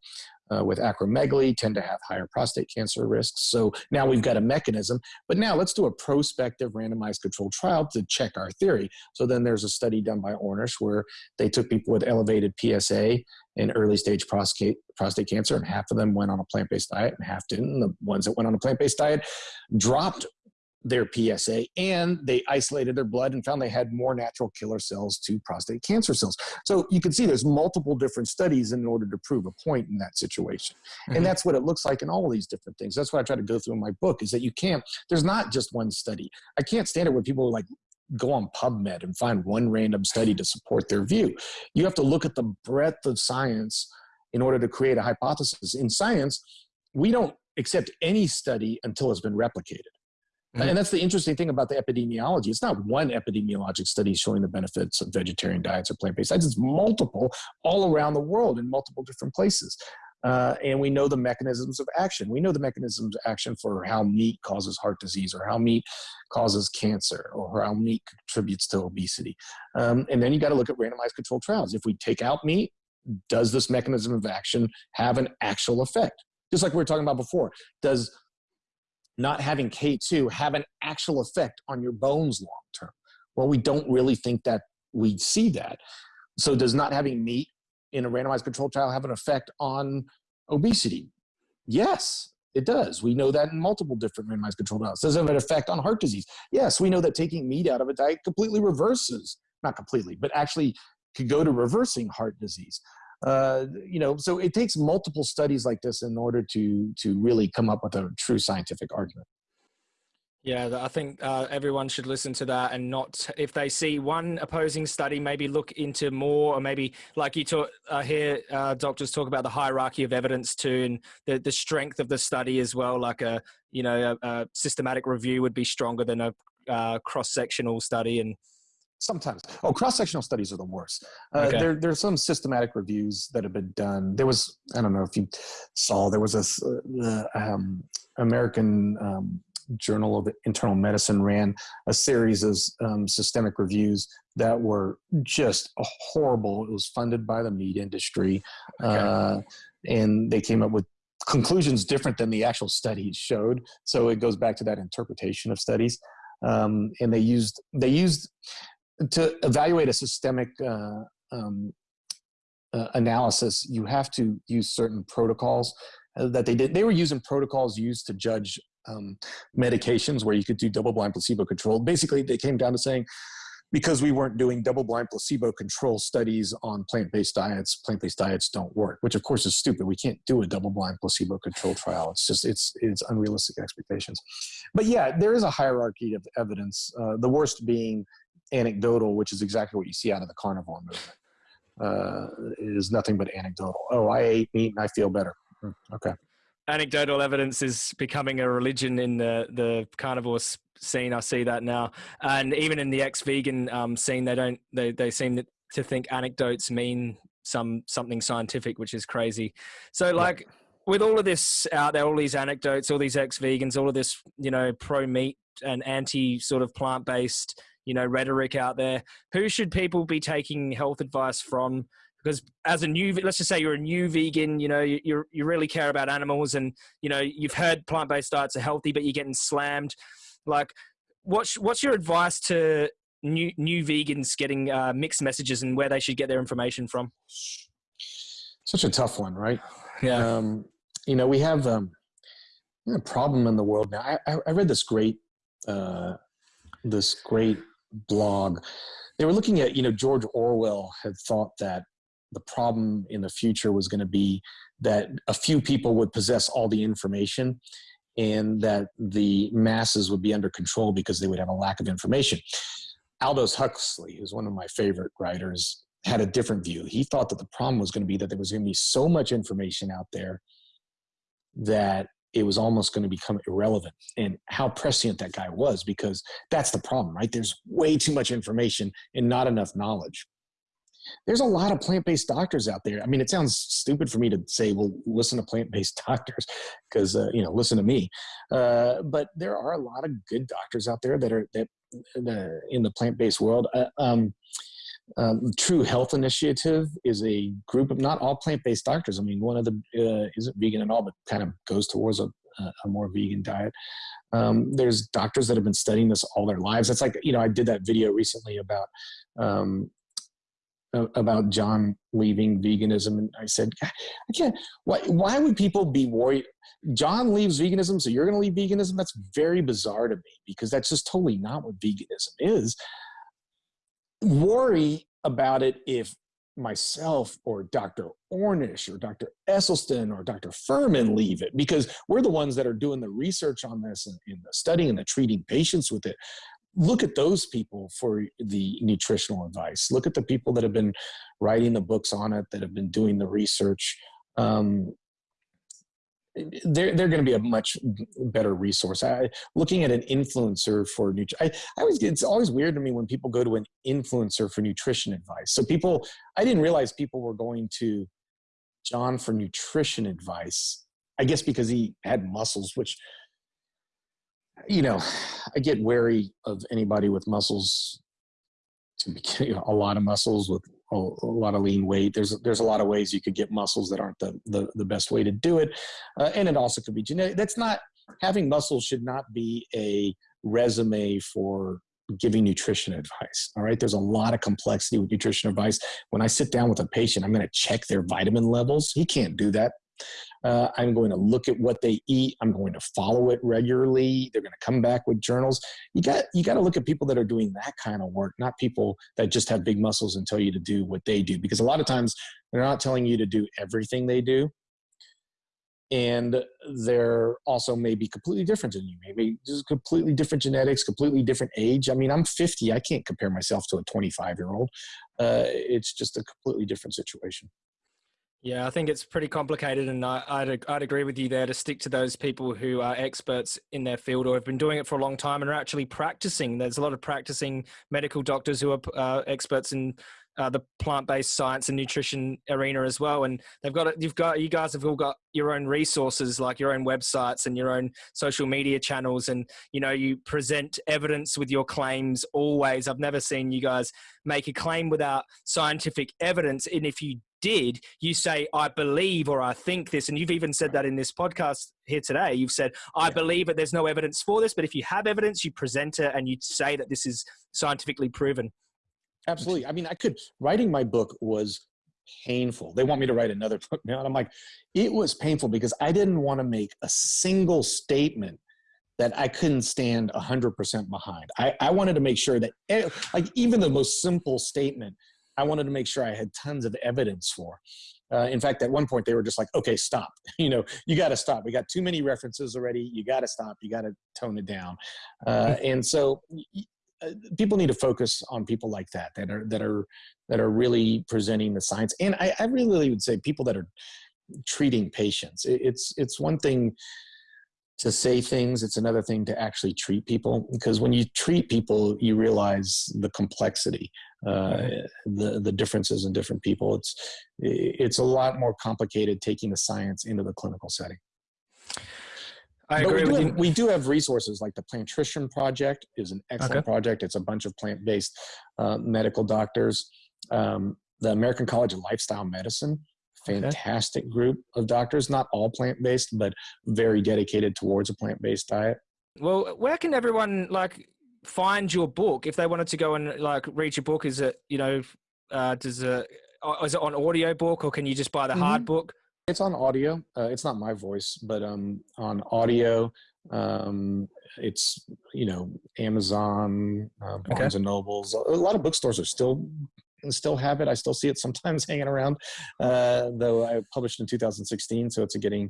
uh, with acromegaly tend to have higher prostate cancer risks. So now we've got a mechanism, but now let's do a prospective randomized controlled trial to check our theory. So then there's a study done by Ornish where they took people with elevated PSA and early stage prostate, prostate cancer, and half of them went on a plant-based diet and half didn't. The ones that went on a plant-based diet dropped their PSA and they isolated their blood and found they had more natural killer cells to prostate cancer cells. So you can see there's multiple different studies in order to prove a point in that situation. Mm-hmm. And that's what it looks like in all these different things. That's what I try to go through in my book is that you can't, there's not just one study. I can't stand it when people like go on PubMed and find one random study to support their view. You have to look at the breadth of science in order to create a hypothesis. In science, we don't accept any study until it's been replicated. Mm-hmm. And that's the interesting thing about the epidemiology. It's not one epidemiologic study showing the benefits of vegetarian diets or plant-based diets. It's multiple all around the world in multiple different places. Uh, and we know the mechanisms of action. We know the mechanisms of action for how meat causes heart disease or how meat causes cancer or how meat contributes to obesity. Um, and then you got to look at randomized controlled trials. If we take out meat, does this mechanism of action have an actual effect? Just like we were talking about before, does not having K2 have an actual effect on your bones long term? Well, we don't really think that we see that. So does not having meat in a randomized controlled trial have an effect on obesity? Yes, it does. We know that in multiple different randomized controlled trials. Does it have an effect on heart disease? Yes, we know that taking meat out of a diet completely reverses, not completely, but actually could go to reversing heart disease. Uh, you know, so it takes multiple studies like this in order to to really come up with a true scientific argument. Yeah, I think uh, everyone should listen to that and not, if they see one opposing study, maybe look into more, or maybe like you talk, uh, hear uh, doctors talk about the hierarchy of evidence too, and the, the strength of the study as well. Like a, you know, a, a systematic review would be stronger than a uh, cross-sectional study. And Sometimes. Oh, cross-sectional studies are the worst. Uh, okay. There, there are some systematic reviews that have been done. There was, I don't know if you saw, there was a uh, um, American um, Journal of Internal Medicine ran a series of um, systemic reviews that were just horrible. It was funded by the meat industry. Okay. Uh, and they came up with conclusions different than the actual studies showed. So it goes back to that interpretation of studies. Um, and they used they used to evaluate a systemic uh, um, uh, analysis, you have to use certain protocols uh, that they did. They were using protocols used to judge um, medications where you could do double-blind placebo-controlled. Basically, they came down to saying, because we weren't doing double-blind placebo-control studies on plant-based diets, plant-based diets don't work, which of course is stupid. We can't do a double-blind placebo-controlled trial. It's just, it's, it's unrealistic expectations. But yeah, there is a hierarchy of evidence, uh, the worst being anecdotal, which is exactly what you see out of the carnivore movement. Uh, is nothing but anecdotal. Oh, I ate meat and I feel better. Hmm, okay. Anecdotal evidence is becoming a religion in the, the carnivore scene. I see that now. And even in the ex-vegan um, scene, they don't, they, they seem to think anecdotes mean some, something scientific, which is crazy. So like, with all of this out there, all these anecdotes, all these ex-vegans, all of this, you know, pro-meat and anti sort of plant-based you know rhetoric out there. Who should people be taking health advice from? Because as a new let's just say you're a new vegan you know you you really care about animals and you know you've heard plant-based diets are healthy but you're getting slammed. Like what's what's your advice to new new vegans getting uh, mixed messages and where they should get their information from? Such a tough one right? Yeah. Um, you know we have um, a problem in the world now. I, I read this great uh, this great blog, they were looking at, you know, George Orwell had thought that the problem in the future was going to be that a few people would possess all the information and that the masses would be under control because they would have a lack of information. Aldous Huxley, who's one of my favorite writers, had a different view. He thought that the problem was going to be that there was going to be so much information out there that it was almost going to become irrelevant and how prescient that guy was because that's the problem right? There's way too much information and not enough knowledge. There's a lot of plant-based doctors out there. I mean it sounds stupid for me to say well listen to plant-based doctors because uh, you know listen to me. Uh, but there are a lot of good doctors out there that are that uh, in the plant-based world. Uh, um, um, True Health Initiative is a group of not all plant-based doctors. I mean, one of the uh, isn't vegan at all, but kind of goes towards a, a more vegan diet. Um, there's doctors that have been studying this all their lives. That's like you know, I did that video recently about um, about Jon leaving veganism, and I said, I can't. Why? Why would people be worried? Jon leaves veganism, so you're going to leave veganism? That's very bizarre to me because that's just totally not what veganism is. Worry about it if myself or Dr. Ornish or Dr. Esselstyn or Dr. Fuhrman leave it because we're the ones that are doing the research on this and, and the studying and the treating patients with it look at those people for the nutritional advice. Look at the people that have been writing the books on it, that have been doing the research. Um, they're, they're going to be a much better resource. I, looking at an influencer for nutrition, I, always it's always weird to me when people go to an influencer for nutrition advice. So people, I didn't realize people were going to Jon for nutrition advice. I guess because he had muscles, which you know, I get wary of anybody with muscles to be you know, a lot of muscles with a, lot of lean weight. There's there's a lot of ways you could get muscles that aren't the the, the best way to do it, uh, and it also could be genetic. That's not having muscles should not be a resume for giving nutrition advice. All right. There's a lot of complexity with nutrition advice. When I sit down with a patient, I'm going to check their vitamin levels. He can't do that. Uh, I'm going to look at what they eat. I'm going to follow it regularly. They're going to come back with journals. You got you got to look at people that are doing that kind of work, not people that just have big muscles and tell you to do what they do. Because a lot of times they're not telling you to do everything they do, and they're also maybe completely different than you. Maybe just completely different genetics, completely different age. I mean, I'm 50. I can't compare myself to a 25 year old. Uh, it's just a completely different situation. Yeah, I think it's pretty complicated, and I, would I'd agree with you there to stick to those people who are experts in their field or have been doing it for a long time and are actually practicing. There's a lot of practicing medical doctors who are uh, experts in uh, the plant-based science and nutrition arena as well, and they've got. You've got you guys have all got your own resources, like your own websites and your own social media channels, and you know you present evidence with your claims always. I've never seen you guys make a claim without scientific evidence, and if you did, you say, I believe or I think this. And you've even said that in this podcast here today. You've said, I yeah. believe that there's no evidence for this. But if you have evidence, you present it and you say that this is scientifically proven. Absolutely. I mean, I could, writing my book was painful. They want me to write another book now. And I'm like, it was painful because I didn't want to make a single statement that I couldn't stand 100% behind. I, I wanted to make sure that, eh, like, even the most simple statement I wanted to make sure I had tons of evidence for. Uh, in fact, at one point they were just like, okay, stop. You know, you got to stop. We got too many references already. You got to stop. You got to tone it down. Uh, and so uh, people need to focus on people like that, that are, that are, that are really presenting the science. And I, I really would say people that are treating patients. It, it's, it's one thing to say things it's another thing to actually treat people because when you treat people you realize the complexity uh, the the differences in different people it's it's a lot more complicated taking the science into the clinical setting I agree we do, have, we do have resources like the Plantrition Project is an excellent okay. project. It's a bunch of plant-based uh, medical doctors. Um, the American College of Lifestyle Medicine fantastic okay. group of doctors, not all plant based, but very dedicated towards a plant based diet. Well, where can everyone like find your book if they wanted to go and like read your book? Is it you know, uh, does it uh, it on audio book or can you just buy the mm-hmm. hard book? It's on audio. Uh, it's not my voice, but um, on audio. Um, it's you know Amazon, uh, Barnes okay. and Nobles. A lot of bookstores are still still have it. I still see it sometimes hanging around, uh, though I published in 2016, so it's getting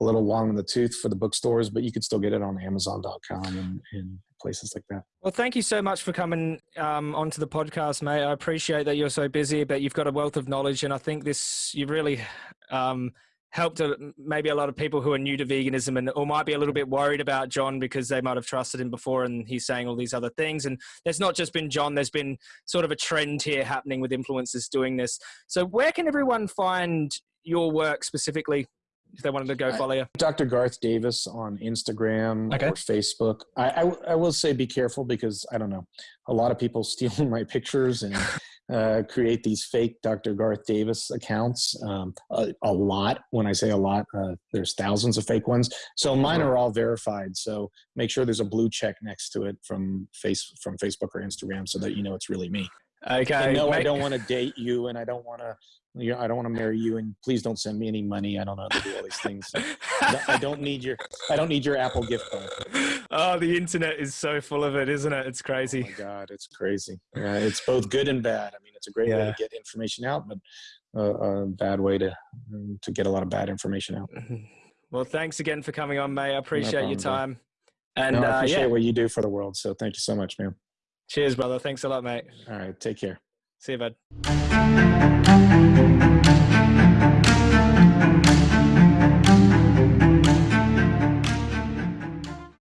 a little long in the tooth for the bookstores, but you could still get it on Amazon.com and, and places like that. Well, thank you so much for coming um, onto the podcast, mate. I appreciate that you're so busy, but you've got a wealth of knowledge, and I think this you really um, helped a, maybe a lot of people who are new to veganism and or might be a little bit worried about Jon because they might have trusted him before and he's saying all these other things. And there's not just been Jon, there's been sort of a trend here happening with influencers doing this. So where can everyone find your work specifically if they wanted to go follow you? Dr. Garth Davis on Instagram okay. or Facebook. I, I, I will say be careful because I don't know, a lot of people steal my pictures and uh, create these fake Dr. Garth Davis accounts. Um, a, a, lot. When I say a lot, uh, there's thousands of fake ones. So mine are all verified. So make sure there's a blue check next to it from face from Facebook or Instagram, so that you know it's really me. Okay. no, I don't want to date you, and I don't want to. You know, I don't want to marry you, and please don't send me any money. I don't know how to do all these things. I don't need your. I don't need your Apple gift card. Oh, the internet is so full of it, isn't it? It's oh crazy. Oh my God, it's crazy. Yeah, it's both good and bad. I mean, it's a great yeah. way to get information out, but a, a bad way to mm, to get a lot of bad information out. Mm-hmm. Well, thanks again for coming on, May. I appreciate no problem, your time. And no, I appreciate uh, yeah. what you do for the world. So thank you so much, man. Cheers, brother. Thanks a lot, mate. All right. Take care. See you, bud.